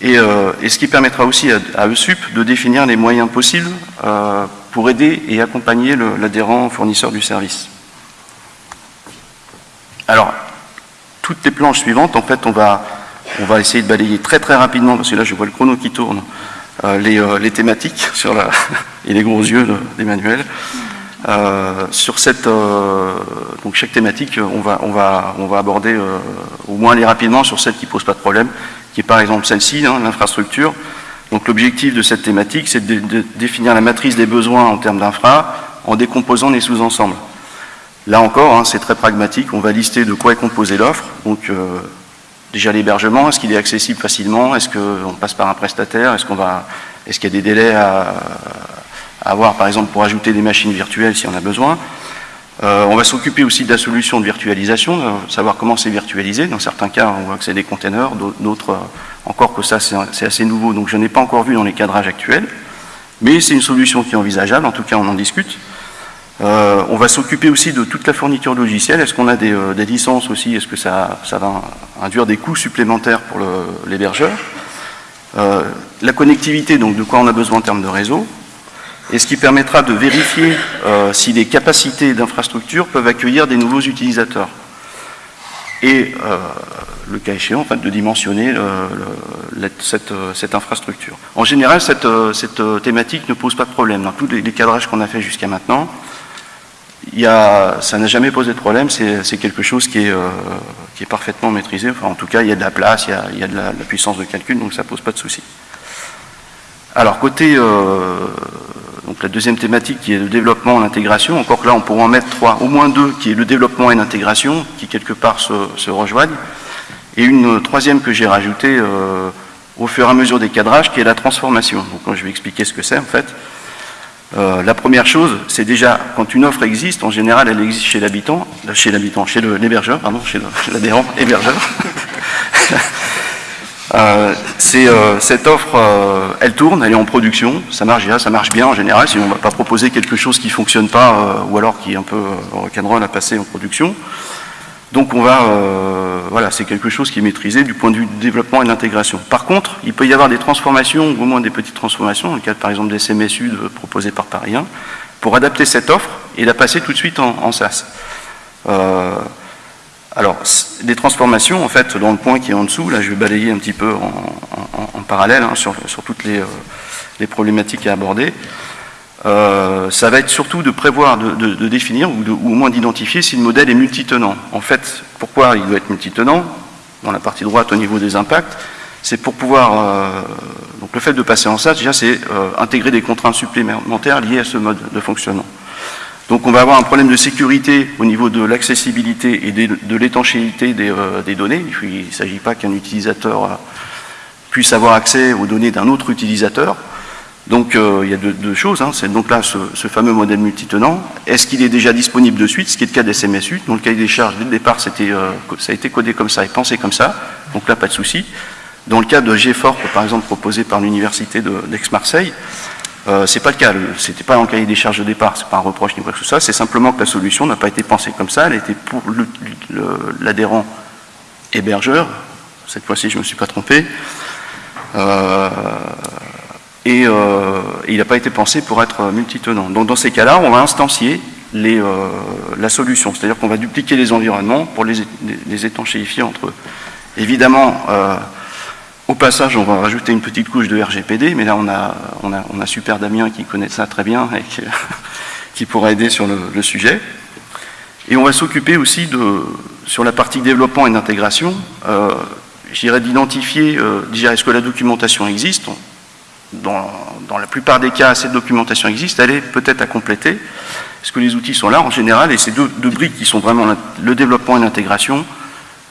Et, ce qui permettra aussi à, à, ESUP de définir les moyens possibles pour aider et accompagner l'adhérent fournisseur du service. Alors, toutes les planches suivantes, en fait, on va, on va essayer de balayer très très rapidement, parce que là je vois le chrono qui tourne, euh, euh, les, thématiques sur la, et les gros yeux d'Emmanuel. Euh, sur donc chaque thématique, on va, on va, aborder au moins aller rapidement sur celle qui pose pas de problème, qui est par exemple celle-ci, hein, l'infrastructure. Donc l'objectif de cette thématique, c'est de, définir la matrice des besoins en termes d'infra en décomposant les sous-ensembles. Là encore, hein, c'est très pragmatique, on va lister de quoi est composée l'offre. Donc euh, déjà l'hébergement, est-ce qu'il est accessible facilement? Est-ce qu'on passe par un prestataire? Est-ce qu'il y a des délais à, avoir, par exemple, pour ajouter des machines virtuelles si on a besoin euh, on va s'occuper aussi de la solution de virtualisation, savoir comment c'est virtualisé. Dans certains cas, on voit que c'est des containers, d'autres, euh, encore que ça, c'est assez nouveau, donc je n'ai pas encore vu dans les cadrages actuels. Mais c'est une solution qui est envisageable, en tout cas on en discute. Euh, on va s'occuper aussi de toute la fourniture logicielle. Est-ce qu'on a des, licences aussi? Est-ce que ça, va induire des coûts supplémentaires pour l'hébergeur? La connectivité, donc de quoi on a besoin en termes de réseau? Et ce qui permettra de vérifier euh, si les capacités d'infrastructure peuvent accueillir des nouveaux utilisateurs. Et euh, le cas échéant, en de dimensionner cette, infrastructure. En général, cette, thématique ne pose pas de problème. Dans tous les, cadrages qu'on a fait jusqu'à maintenant, ça n'a jamais posé de problème, c'est quelque chose qui est, euh, qui est, parfaitement maîtrisé. Enfin, en tout cas, il y a de la place, il y a, de, la, puissance de calcul, donc ça ne pose pas de souci. Alors, côté donc la deuxième thématique qui est le développement, l'intégration, encore que là on pourra en mettre trois, au moins deux, qui est le développement et l'intégration, qui quelque part se, rejoignent, et une troisième que j'ai rajoutée euh, au fur et à mesure des cadrages, qui est la transformation. Donc je vais expliquer ce que c'est en fait. Euh, la première chose, c'est déjà, quand une offre existe, en général, elle existe chez l'habitant, chez l'habitant, chez l'hébergeur, pardon, chez l'adhérent hébergeur. Euh, euh, cette offre, euh, elle tourne, elle est en production, ça marche bien, ça marche bien en général, sinon on ne va pas proposer quelque chose qui ne fonctionne pas ou alors qui est un peu rock'n'roll à passer en production. Donc on va, voilà, c'est quelque chose qui est maîtrisé du point de vue du développement et de l'intégration. Par contre, il peut y avoir des transformations, ou au moins des petites transformations, dans le cadre par exemple des CMSU proposés par Paris 1, pour adapter cette offre et la passer tout de suite en, en SaaS. Alors, des transformations, en fait, dans le point qui est en dessous, là je vais balayer un petit peu en, parallèle hein, sur, toutes euh, les, problématiques à aborder, euh, ça va être surtout de prévoir, de, définir ou, au moins d'identifier si le modèle est multitenant. En fait, pourquoi il doit être multitenant Dans la partie droite au niveau des impacts, c'est pour pouvoir, euh, donc le fait de passer en SaaS, déjà c'est intégrer des contraintes supplémentaires liées à ce mode de fonctionnement. Donc on va avoir un problème de sécurité au niveau de l'accessibilité et de l'étanchéité euh, des, données. Il ne s'agit pas qu'un utilisateur euh, puisse avoir accès aux données d'un autre utilisateur. Donc euh, il y a deux, choses. Hein. C'est donc là ce, fameux modèle multitenant. Est-ce qu'il est déjà disponible de suite Ce qui est le cas des SMSU. Dans le cahier des charges, dès le départ, ça a été codé comme ça et pensé comme ça. Donc là, pas de souci. Dans le cas de GFORP, par exemple, proposé par l'université d'Aix-Marseille, euh, c'est pas le cas, c'était pas en cahier des charges de départ, c'est pas un reproche ni quoi que ce c'est simplement que la solution n'a pas été pensée comme ça, elle été pour l'adhérent hébergeur, cette fois-ci je me suis pas trompé, euh, et, euh, il n'a pas été pensé pour être multitenant. Donc dans ces cas-là, on va instancier les, la solution, c'est-à-dire qu'on va dupliquer les environnements pour les, les étanchéifier entre eux. Évidemment, passage, on va rajouter une petite couche de RGPD, mais là on a, on a, Super Damien qui connaît ça très bien et qui, pourra aider sur le, sujet. Et on va s'occuper aussi de, sur la partie développement et d'intégration, euh, j'irai d'identifier, euh, déjà est-ce que la documentation existe? Dans, la plupart des cas, cette documentation existe, elle est peut-être à compléter. Est-ce que les outils sont là? En général, et ces deux, deux briques qui sont vraiment le développement et l'intégration,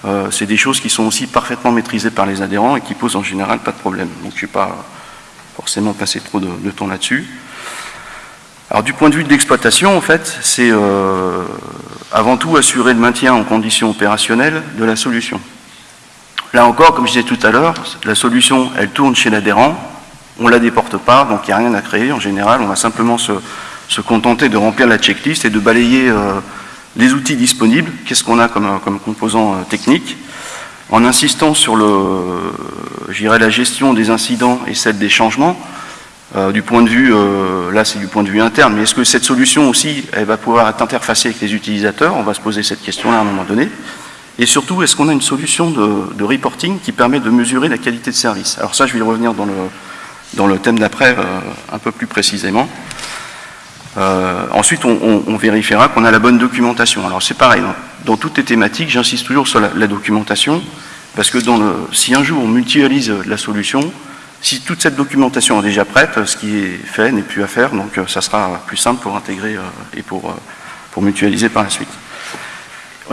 euh, c'est des choses qui sont aussi parfaitement maîtrisées par les adhérents et qui posent en général pas de problème. Donc je ne vais pas forcément passer trop de, temps là-dessus. Alors du point de vue de l'exploitation, en fait, c'est euh, avant tout assurer le maintien en conditions opérationnelles de la solution. Là encore, comme je disais tout à l'heure, la solution, elle tourne chez l'adhérent, on ne la déporte pas, donc il n'y a rien à créer. En général, on va simplement se, contenter de remplir la checklist et de balayer euh, les outils disponibles, qu'est-ce qu'on a comme, composant euh, technique, en insistant sur le, la gestion des incidents et celle des changements, euh, du point de vue, euh, là c'est du point de vue interne, mais est-ce que cette solution aussi, elle va pouvoir être interfacée avec les utilisateurs? On va se poser cette question-là à un moment donné. Et surtout, est-ce qu'on a une solution de, reporting qui permet de mesurer la qualité de service? Alors ça, je vais revenir dans le, dans le thème d'après un peu plus précisément. Euh, ensuite, on, vérifiera qu'on a la bonne documentation. Alors c'est pareil, dans, toutes les thématiques, j'insiste toujours sur la, documentation, parce que si un jour on mutualise la solution, si toute cette documentation est déjà prête, ce qui est fait n'est plus à faire, donc euh, ça sera plus simple pour intégrer euh, et pour, pour mutualiser par la suite.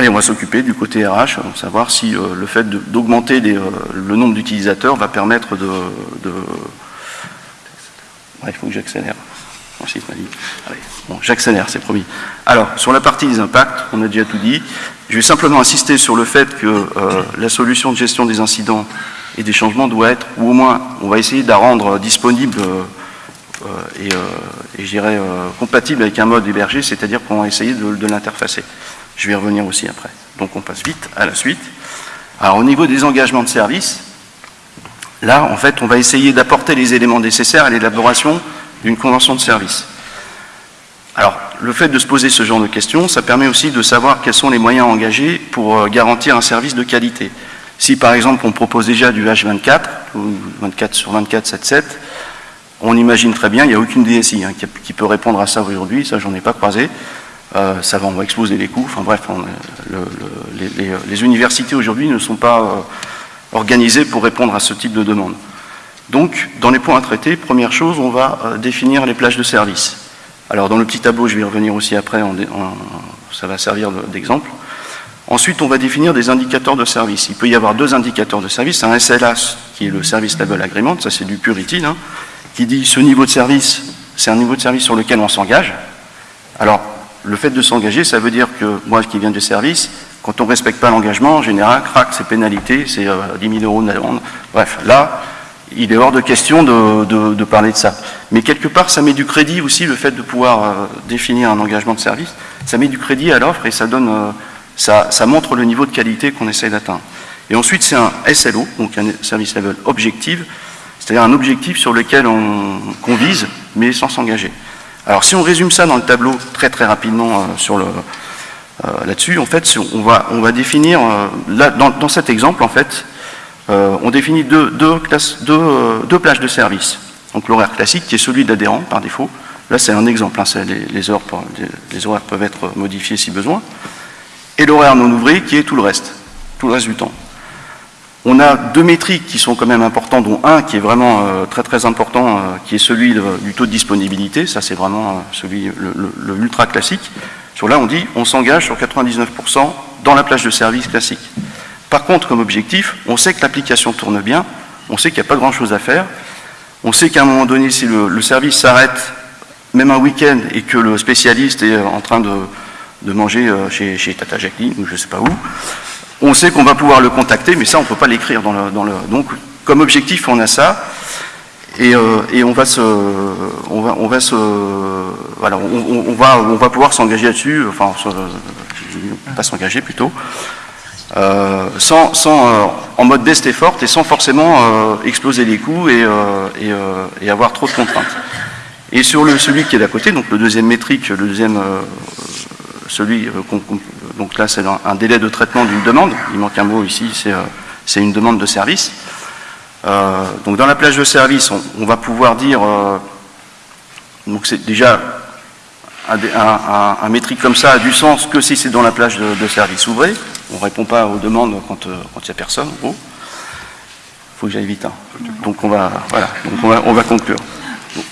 Et on va s'occuper du côté RH, savoir si le fait d'augmenter le nombre d'utilisateurs va permettre de... il faut que j'accélère. J'accélère, c'est promis. Alors, sur la partie des impacts, on a déjà tout dit. Je vais simplement insister sur le fait que euh, la solution de gestion des incidents et des changements doit être, ou au moins, on va essayer de la rendre disponible euh, et, euh, et je dirais, compatible avec un mode hébergé, c'est-à-dire qu'on va essayer de, de l'interfacer. Je vais y revenir aussi après. Donc on passe vite à la suite. Alors au niveau des engagements de service, là, en fait, on va essayer d'apporter les éléments nécessaires à l'élaboration d'une convention de service. Alors, le fait de se poser ce genre de questions, ça permet aussi de savoir quels sont les moyens engagés pour euh, garantir un service de qualité. Si par exemple on propose déjà du H24, ou 24 sur 24, 7, 7, on imagine très bien, il n'y a aucune DSI hein, qui, peut répondre à ça aujourd'hui, ça j'en ai pas croisé, euh, ça va, on va exploser les coûts, enfin bref, les, universités aujourd'hui ne sont pas euh, organisées pour répondre à ce type de demande. Donc, dans les points à traiter, première chose, on va euh, définir les plages de service. Alors, dans le petit tableau, je vais y revenir aussi après, ça va servir d'exemple. Ensuite, on va définir des indicateurs de service. Il peut y avoir deux indicateurs de service, un SLA, qui est le Service Level Agreement, ça c'est du pur utile, hein, qui dit ce niveau de service, c'est un niveau de service sur lequel on s'engage. Alors, le fait de s'engager, ça veut dire que moi qui viens du service, quand on ne respecte pas l'engagement, en général, crac, c'est pénalité, c'est 10 euh, 000 euros d'amende. Bref, là, il est hors de question de, parler de ça. Mais quelque part, ça met du crédit aussi, le fait de pouvoir euh, définir un engagement de service, ça met du crédit à l'offre et ça, donne, euh, ça, montre le niveau de qualité qu'on essaye d'atteindre. Et ensuite, c'est un SLO, donc un Service Level Objective, c'est-à-dire un objectif sur lequel on, vise, mais sans s'engager. Alors si on résume ça dans le tableau très très rapidement euh, sur là-dessus, en fait, on va, définir, dans, cet exemple, en fait, euh, on définit deux, euh, deux, plages de service. Donc l'horaire classique, qui est celui d'adhérent par défaut. Là, c'est un exemple, hein, les, horaires peuvent être modifiés si besoin. Et l'horaire non ouvrier, qui est tout le reste, tout le reste du temps. On a deux métriques qui sont quand même importants, dont un qui est vraiment euh, très très important, qui est celui du taux de disponibilité. Ça, c'est vraiment celui, le, ultra classique. Sur là, on dit on s'engage sur 99% dans la plage de service classique. Par contre, comme objectif, on sait que l'application tourne bien, on sait qu'il n'y a pas grand-chose à faire, on sait qu'à un moment donné, si le, service s'arrête, même un week-end, et que le spécialiste est en train de, manger euh, chez, Tata Jacqueline ou je ne sais pas où, on sait qu'on va pouvoir le contacter, mais ça, on ne peut pas l'écrire dans le, Donc, comme objectif, on a ça, et, euh, on va se, on va, on va se, voilà, on, va, on va pouvoir s'engager là-dessus, enfin, pas s'engager plutôt, euh, sans, euh, en mode best effort et sans forcément euh, exploser les coûts et, et, avoir trop de contraintes. Et sur le, celui qui est d'à côté, donc le deuxième métrique, le deuxième, celui, donc là c'est un, délai de traitement d'une demande, il manque un mot ici, c'est une demande de service. donc dans la plage de service, on, va pouvoir dire, donc c'est déjà un, métrique comme ça a du sens que si c'est dans la plage de, de service ouvré. On ne répond pas aux demandes quand euh, il n'y a personne, Il faut que j'aille vite. Hein. Donc on va, voilà, on va, conclure.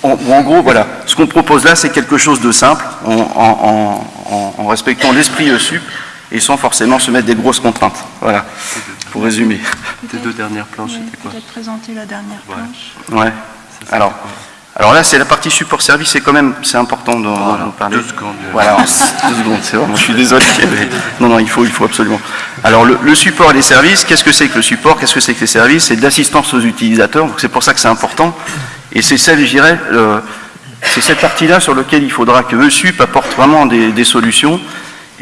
En, gros, voilà, ce qu'on propose là, c'est quelque chose de simple, en, respectant l'esprit ESUP et sans forcément se mettre des grosses contraintes. Voilà, pour résumer. Tes deux dernières planches, c'était quoi? Peut-être présenter la dernière planche. Ouais. Alors, alors là, c'est la partie support service, c'est quand même, c'est important d'en parler. Deux secondes. Voilà, deux secondes, c'est vraiment, je suis désolé. Non, non, il faut, il faut absolument. Alors le, support et les services, qu'est-ce que c'est que le support? Qu'est-ce que c'est que les services? C'est de l'assistance aux utilisateurs, donc c'est pour ça que c'est important. Et c'est celle, je dirais, c'est cette partie-là sur laquelle il faudra que le SUP apporte vraiment des, solutions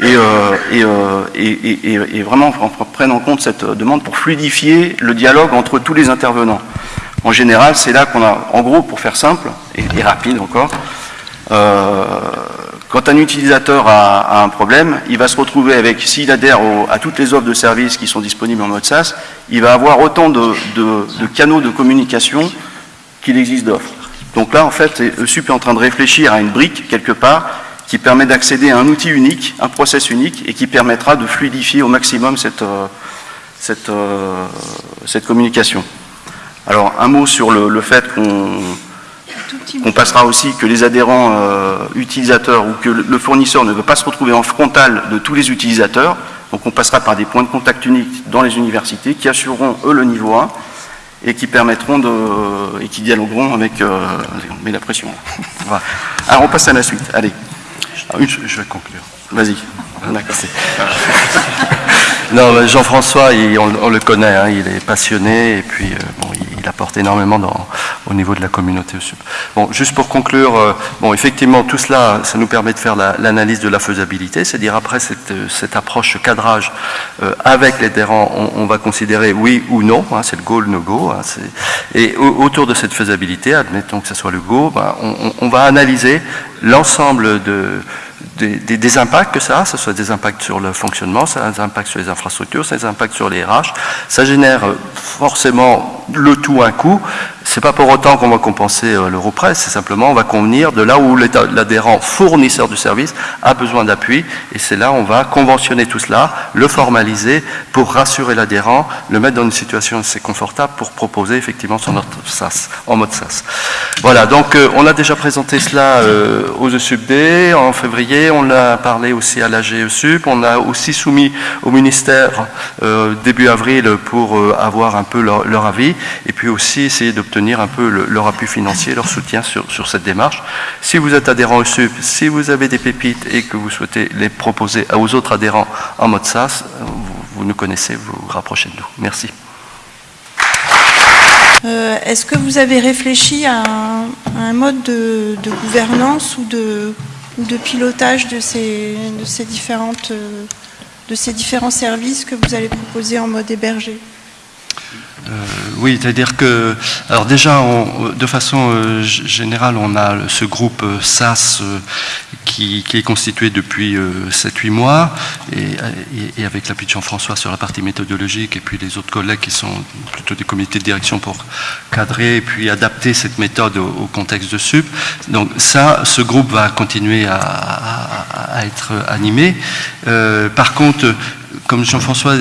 et, euh, euh, et, et, et, vraiment prenne en compte cette demande pour fluidifier le dialogue entre tous les intervenants. En général, c'est là qu'on a, en gros, pour faire simple, et, rapide encore, euh, quand un utilisateur a, un problème, il va se retrouver avec, s'il adhère à toutes les offres de services qui sont disponibles en mode SaaS, il va avoir autant de, canaux de communication qu'il existe d'offres. Donc là, en fait, ESUP est en train de réfléchir à une brique, quelque part, qui permet d'accéder à un outil unique, un process unique, et qui permettra de fluidifier au maximum cette, euh, cette, euh, cette communication. Alors un mot sur le, fait qu'on passera aussi que les adhérents euh, utilisateurs ou que le fournisseur ne veut pas se retrouver en frontal de tous les utilisateurs. Donc on passera par des points de contact uniques dans les universités qui assureront eux le niveau 1 et qui permettront de et qui dialogueront avec euh, met la pression. Alors on passe à la suite. Allez. Je, vais conclure. Vas-y. non, Jean-François, on, le connaît, hein, il est passionné et puis euh, bon, énormément au niveau de la communauté Bon, juste pour conclure, euh, bon, effectivement, tout cela, ça nous permet de faire l'analyse de la faisabilité, c'est-à-dire après cette, cette, approche cadrage euh, avec les on, on, va considérer oui ou non, hein, c'est le go, le no-go, hein, et autour de cette faisabilité, admettons que ce soit le go, ben, on, va analyser l'ensemble de des, impacts que ça a, ce soit des impacts sur le fonctionnement, ça a des impacts sur les infrastructures, ça a des impacts sur les RH. Ça génère euh, forcément le tout un coup. C'est pas pour autant qu'on va compenser euh, l'euro près, c'est simplement on va convenir de là où l'adhérent fournisseur du service a besoin d'appui et c'est là on va conventionner tout cela, le formaliser pour rassurer l'adhérent, le mettre dans une situation assez confortable pour proposer effectivement son autre SAS, en mode SAS. Voilà, donc euh, on a déjà présenté cela euh, aux ESUBD en février, on l'a parlé aussi à la GESUP, on a aussi soumis au ministère début avril pour avoir un peu leur avis et puis aussi essayer d'obtenir un peu leur appui financier, leur soutien sur, sur, cette démarche. Si vous êtes adhérent au SUP, si vous avez des pépites et que vous souhaitez les proposer aux autres adhérents en mode SaaS, vous, nous connaissez, vous vous rapprochez de nous. Merci. Euh, est-ce que vous avez réfléchi à un, mode de, gouvernance ou de, pilotage de ces, différentes, euh, de ces différents services que vous allez proposer en mode hébergé? Oui, c'est-à-dire que, alors déjà, de façon euh, générale, on a ce groupe euh, SAS qui, est constitué depuis 7-8 mois, et, avec l'appui de Jean-François sur la partie méthodologique, et puis les autres collègues qui sont plutôt des comités de direction pour cadrer et puis adapter cette méthode au, contexte de SUP. Donc ça, ce groupe va continuer à, être animé. par contre, comme Jean-François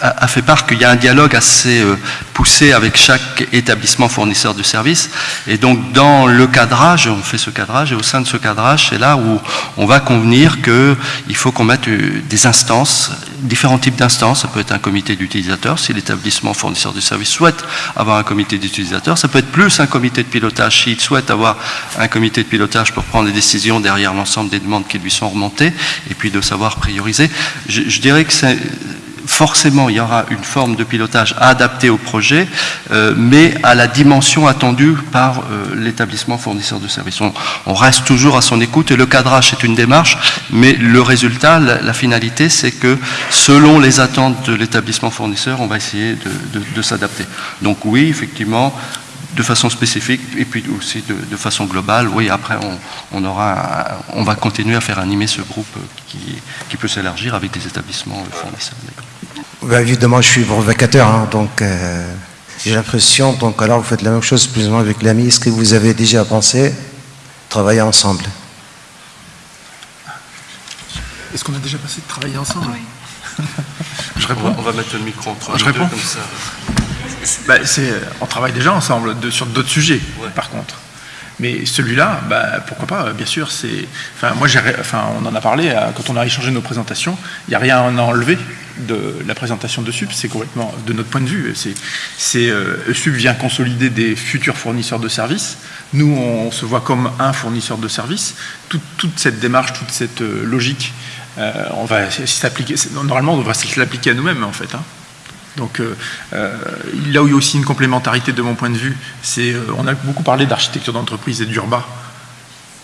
a, fait part qu'il y a un dialogue assez euh, poussé avec chaque établissement fournisseur de services. Et donc, dans le cadrage, on fait ce cadrage, et au sein de ce cadrage, c'est là où on va convenir qu'il faut qu'on mette euh, des instances, différents types d'instances. Ça peut être un comité d'utilisateurs, si l'établissement fournisseur de services souhaite avoir un comité d'utilisateurs. Ça peut être plus un comité de pilotage, s'il souhaite avoir un comité de pilotage pour prendre des décisions derrière l'ensemble des demandes qui lui sont remontées, et puis de savoir prioriser. je dirais que c'est forcément, il y aura une forme de pilotage adaptée au projet, euh, mais à la dimension attendue par euh, l'établissement fournisseur de services. On, reste toujours à son écoute et le cadrage est une démarche, mais le résultat, la, finalité, c'est que selon les attentes de l'établissement fournisseur, on va essayer de, s'adapter. Donc oui, effectivement, de façon spécifique et puis aussi de, façon globale. Oui, après, on, aura, on va continuer à faire animer ce groupe qui, qui peut s'élargir avec des établissements fournisseurs. Bah, évidemment, je suis provocateur, hein, donc euh, j'ai l'impression, donc alors vous faites la même chose plus ou moins avec l'ami. Est-ce que vous avez déjà pensé travailler ensemble? Est-ce qu'on a déjà passé de travailler ensemble? Oui. je réponds. On va, mettre le micro entre je réponds. comme ça. Bah, on travaille déjà ensemble de, sur d'autres sujets, par contre. Mais celui-là, bah, pourquoi pas, bien sûr, c'est. Enfin, moi, enfin, on en a parlé euh, quand on a échangé nos présentations, il n'y a rien à enlever de la présentation de SUP, c'est complètement, de notre point de vue, euh, SUP vient consolider des futurs fournisseurs de services. Nous, on, se voit comme un fournisseur de services. toute cette démarche, toute cette euh, logique, on va s'appliquer. Normalement, on devrait l'appliquer à nous-mêmes, en fait. Hein. Donc euh, euh, là où il y a aussi une complémentarité de mon point de vue, c'est euh, on a beaucoup parlé d'architecture d'entreprise et d'urba.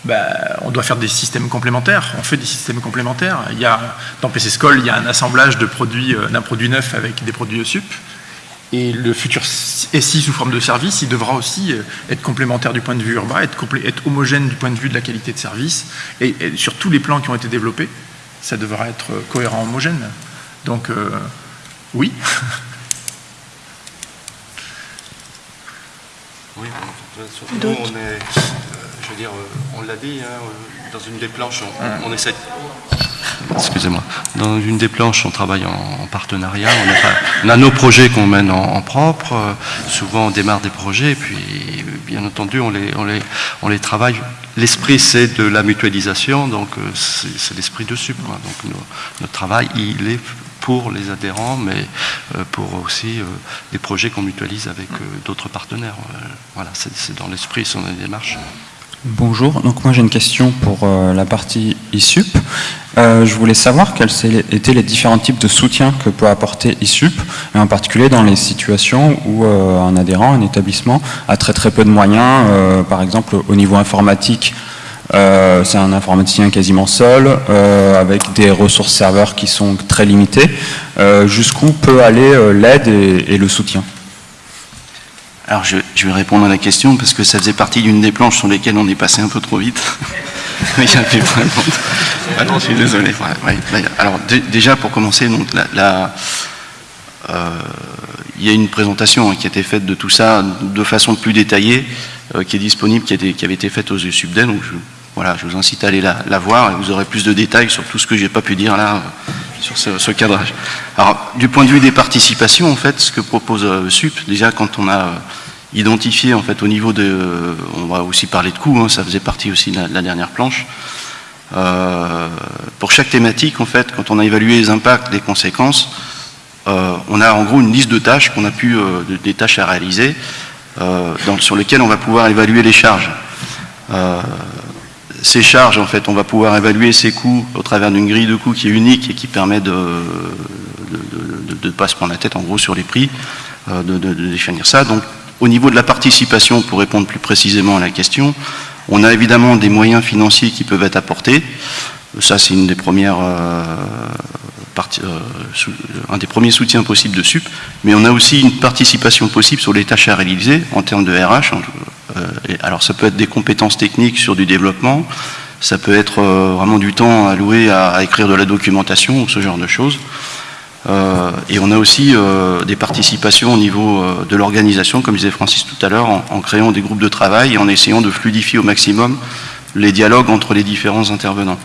Ben, on doit faire des systèmes complémentaires, on fait des systèmes complémentaires. Il y a, dans PC School, il y a un assemblage produits, d'un produit neuf avec des produits ESUP. Et le futur SI sous forme de service, il devra aussi être complémentaire du point de vue urbain, être, homogène du point de vue de la qualité de service. Et, sur tous les plans qui ont été développés, ça devra être cohérent, homogène. Donc, oui. oui, surtout on est, euh, veux dire, euh, on l'a dit, hein, euh, dans une des planches, on, essaie. Excusez-moi. Dans une des planches, on travaille en, partenariat. On, a nos projets qu'on mène en, propre. souvent, on démarre des projets, et puis, bien entendu, on les, on les, on les travaille L'esprit, c'est de la mutualisation, donc c'est l'esprit de SUP. Donc notre travail, il est pour les adhérents, mais euh, pour aussi euh, des projets qu'on mutualise avec euh, d'autres partenaires. Voilà, c'est dans l'esprit, c'est dans la démarche. Bonjour, donc moi j'ai une question pour la partie ISUP. je voulais savoir quels étaient les différents types de soutien que peut apporter ISUP, et en particulier dans les situations où un adhérent, un établissement, a très très peu de moyens, par exemple au niveau informatique, euh, c'est un informaticien quasiment seul, euh, avec des ressources serveurs qui sont très limitées. Euh, jusqu'où peut aller l'aide et, le soutien? Alors je, vais répondre à la question parce que ça faisait partie d'une des planches sur lesquelles on est passé un peu trop vite. Il y a ah non, je suis désolé. alors déjà pour commencer, la, il y a une présentation hein, qui a été faite de tout ça de façon plus détaillée, euh, qui est disponible, qui, avait été faite aux Subden. Donc je, voilà, je vous incite à aller la, voir et vous aurez plus de détails sur tout ce que j'ai pas pu dire là sur ce, cadrage. Alors, du point de vue des participations, en fait, ce que propose SUP, déjà quand on a identifié, en fait, au niveau de, on va aussi parler de coûts, hein, ça faisait partie aussi de la dernière planche. Euh, pour chaque thématique, en fait, quand on a évalué les impacts, les conséquences, euh, on a en gros une liste de tâches qu'on a pu, euh, des tâches à réaliser, sur lesquelles on va pouvoir évaluer les charges. Ces charges, en fait, on va pouvoir évaluer ces coûts au travers d'une grille de coûts qui est unique et qui permet de ne pas se prendre la tête en gros sur les prix, de, de, définir ça. Donc au niveau de la participation, pour répondre plus précisément à la question, on a évidemment des moyens financiers qui peuvent être apportés. Ça, c'est une des euh, euh, un des premiers soutiens possibles de SUP, mais on a aussi une participation possible sur les tâches à réaliser en termes de RH. Euh, alors ça peut être des compétences techniques sur du développement, ça peut être vraiment du temps alloué à écrire de la documentation ou ce genre de choses. Euh, et on a aussi euh, des participations au niveau euh, de l'organisation, comme disait Francis tout à l'heure, en, créant des groupes de travail et en essayant de fluidifier au maximum les dialogues entre les différents intervenants.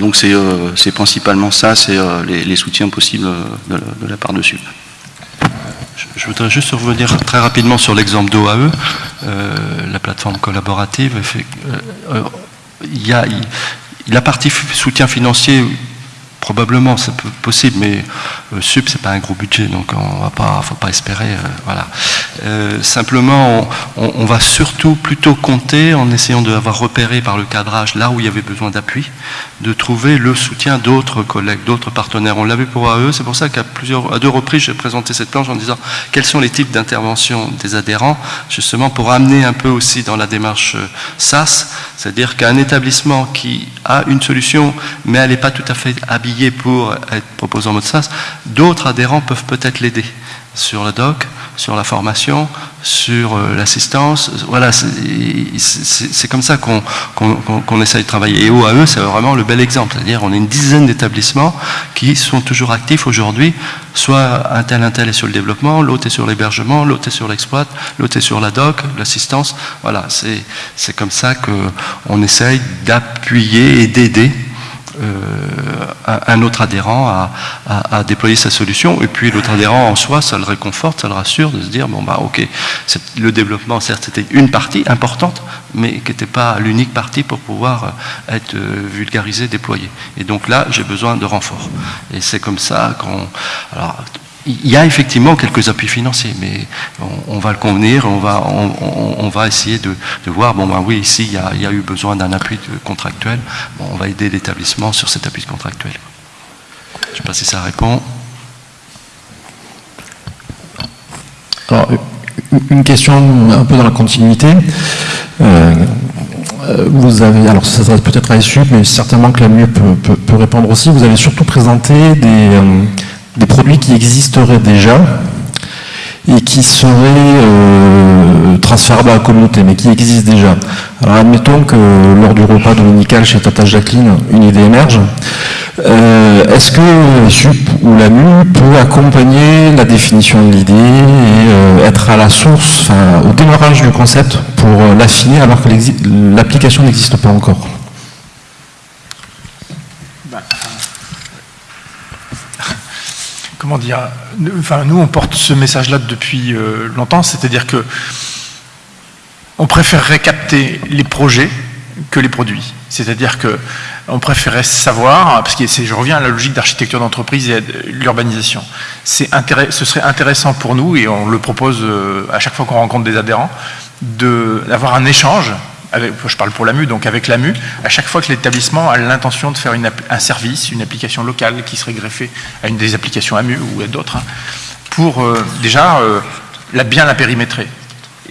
donc c'est principalement ça, c'est les, soutiens possibles de, la part de SUP. Je, voudrais juste revenir très rapidement sur l'exemple d'OAE, la plateforme collaborative. Il y a, la partie soutien financier Probablement, c'est possible, mais euh, SUP, c'est pas un gros budget, donc on va pas, faut pas espérer. Euh, voilà. Euh, simplement, on, va surtout plutôt compter, en essayant d'avoir repéré par le cadrage là où il y avait besoin d'appui, de trouver le soutien d'autres collègues, d'autres partenaires. On l'avait pour AE, c'est pour ça qu'à plusieurs, à deux reprises, j'ai présenté cette planche en disant quels sont les types d'interventions des adhérents, justement pour amener un peu aussi dans la démarche SAS, c'est-à-dire qu'un établissement qui a une solution, mais elle n'est pas tout à fait habillée pour être proposé en mode SaaS, d'autres adhérents peuvent peut-être l'aider sur le doc, sur la formation, sur euh, l'assistance. Voilà, c'est comme ça qu'on essaye de travailler. Et OAE, c'est vraiment le bel exemple. C'est-à-dire, on a une dizaine d'établissements qui sont toujours actifs aujourd'hui. Soit un tel, un tel est sur le développement, l'autre est sur l'hébergement, l'autre est sur l'exploit, l'autre est sur la doc, l'assistance. Voilà, c'est comme ça qu'on essaye d'appuyer et d'aider un autre adhérent à, déployer sa solution. Et puis l'autre adhérent en soi, ça le réconforte, ça le rassure de se dire, bon bah ok, le développement certes c'était une partie importante, mais qui n'était pas l'unique partie pour pouvoir être euh, vulgarisé, déployé. Et donc là, j'ai besoin de renfort. Et c'est comme ça qu'on... Alors, il y a effectivement quelques appuis financiers, mais on, va le convenir, on va, on, va essayer de, voir, bon ben oui, ici il y a, eu besoin d'un appui contractuel, on va aider l'établissement sur cet appui contractuel. Je ne sais pas si ça répond. Alors, une question un peu dans la continuité. Euh, vous avez, alors ça s'adresse peut-être à SU, mais certainement que la mieux peut, répondre aussi. Vous avez surtout présenté des, euh, des produits qui existeraient déjà et qui seraient euh, transférables à la communauté, mais qui existent déjà. Alors admettons que lors du repas dominical chez Tata Jacqueline, une idée émerge. Euh, est-ce que SUP ou l'AMU peut accompagner la définition de l'idée et euh, être à la source, enfin, au démarrage du concept pour l'affiner alors que l'application n'existe pas encore? Comment dire, nous on porte ce message-là depuis euh, longtemps, c'est-à-dire que on préférerait capter les projets que les produits. C'est-à-dire que on préférait savoir, parce que je reviens à la logique d'architecture d'entreprise et l'urbanisation. Ce serait intéressant pour nous, et on le propose euh, à chaque fois qu'on rencontre des adhérents, d'avoir un échange je parle pour l'AMU, donc avec l'AMU, à chaque fois que l'établissement a l'intention de faire un service, une application locale qui serait greffée à une des applications AMU ou à d'autres, hein, pour euh, déjà euh, bien la périmétrer.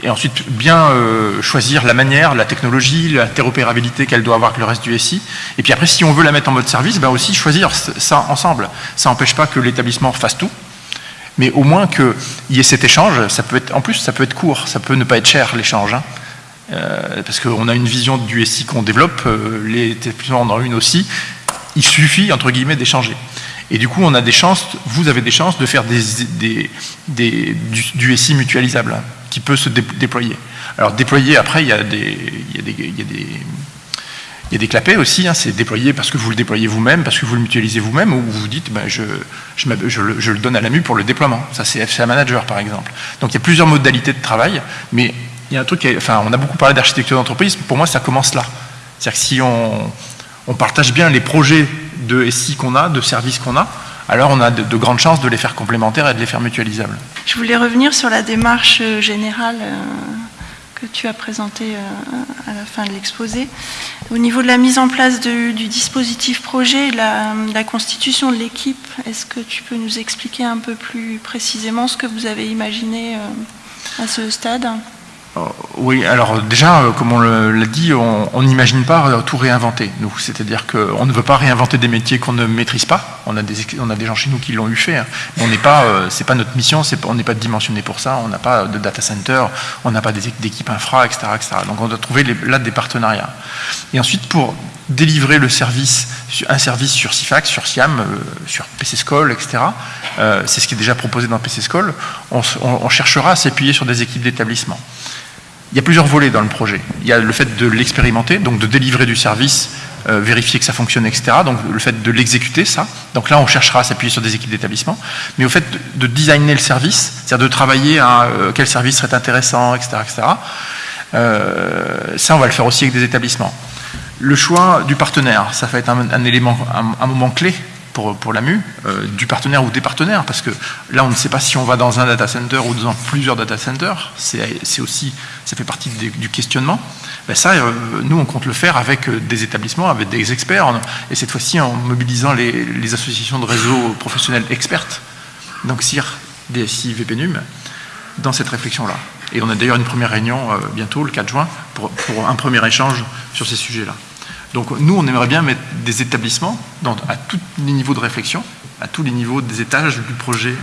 Et ensuite, bien euh, choisir la manière, la technologie, l'interopérabilité qu'elle doit avoir avec le reste du SI. Et puis après, si on veut la mettre en mode service, ben aussi choisir ça ensemble. Ça n'empêche pas que l'établissement fasse tout, mais au moins qu'il y ait cet échange. En plus, ça peut être court, ça peut ne pas être cher l'échange. Hein. Euh, parce qu'on a une vision du SI qu'on développe, euh, les établissements en ont une aussi, il suffit, entre guillemets, d'échanger. Et du coup, on a des chances, vous avez des chances de faire du, du, SI mutualisable hein, qui peut se dé déployer. Alors déployer, après, il y a des, il clapets aussi, hein, c'est déployer parce que vous le déployez vous-même, parce que vous le mutualisez vous-même, ou vous vous dites ben, je, le, je, le, donne à la MU pour le déploiement. Ça, c'est FCA Manager, par exemple. Donc il y a plusieurs modalités de travail, mais on a beaucoup parlé d'architecture d'entreprise, pour moi, ça commence là. C'est-à-dire que si on, partage bien les projets de SI qu'on a, de services qu'on a, alors on a de, de, grandes chances de les faire complémentaires et de les faire mutualisables. Je voulais revenir sur la démarche générale. Euh que tu as présenté à la fin de l'exposé. Au niveau de la mise en place du dispositif projet, la constitution de l'équipe, est-ce que tu peux nous expliquer un peu plus précisément ce que vous avez imaginé à ce stade? Oui, alors déjà, comme on l'a dit, on n'imagine pas tout réinventer, nous. C'est-à-dire qu'on ne veut pas réinventer des métiers qu'on ne maîtrise pas. On a des, gens chez nous qui l'ont eu fait. Hein. On n'est pas, euh, notre mission, on n'est pas dimensionné pour ça. On n'a pas de data center, on n'a pas d'équipe infra, etc.. Donc on doit trouver là des partenariats. Et ensuite, pour délivrer un service sur CIFAX, sur SIAM, euh, sur PCSCOL, etc. Euh, c'est ce qui est déjà proposé dans PCSCOL. On, on cherchera à s'appuyer sur des équipes d'établissement. Il y a plusieurs volets dans le projet. Il y a le fait de l'expérimenter, donc de délivrer du service, euh, vérifier que ça fonctionne, etc. Donc le fait de l'exécuter, ça. Donc là, on cherchera à s'appuyer sur des équipes d'établissement. Mais au fait de, de, designer le service, c'est-à-dire de travailler à euh, quel service serait intéressant, etc. etc. Euh, ça, on va le faire aussi avec des établissements. Le choix du partenaire, ça va être un, élément, un moment clé pour, pour la MU, euh, du partenaire ou des partenaires, parce que là on ne sait pas si on va dans un data center ou dans plusieurs data centers, c'est aussi, ça fait partie du questionnement. Ben ça, euh, nous on compte le faire avec des établissements, avec des experts, et cette fois-ci en mobilisant les, associations de réseaux professionnels expertes, donc CIR, DSI, VPNUM, dans cette réflexion-là. Et on a d'ailleurs une première réunion euh, bientôt, le 4 juin, pour un premier échange sur ces sujets-là. Donc nous, on aimerait bien mettre des établissements à tous les niveaux de réflexion, à tous les niveaux des étages. Du projet.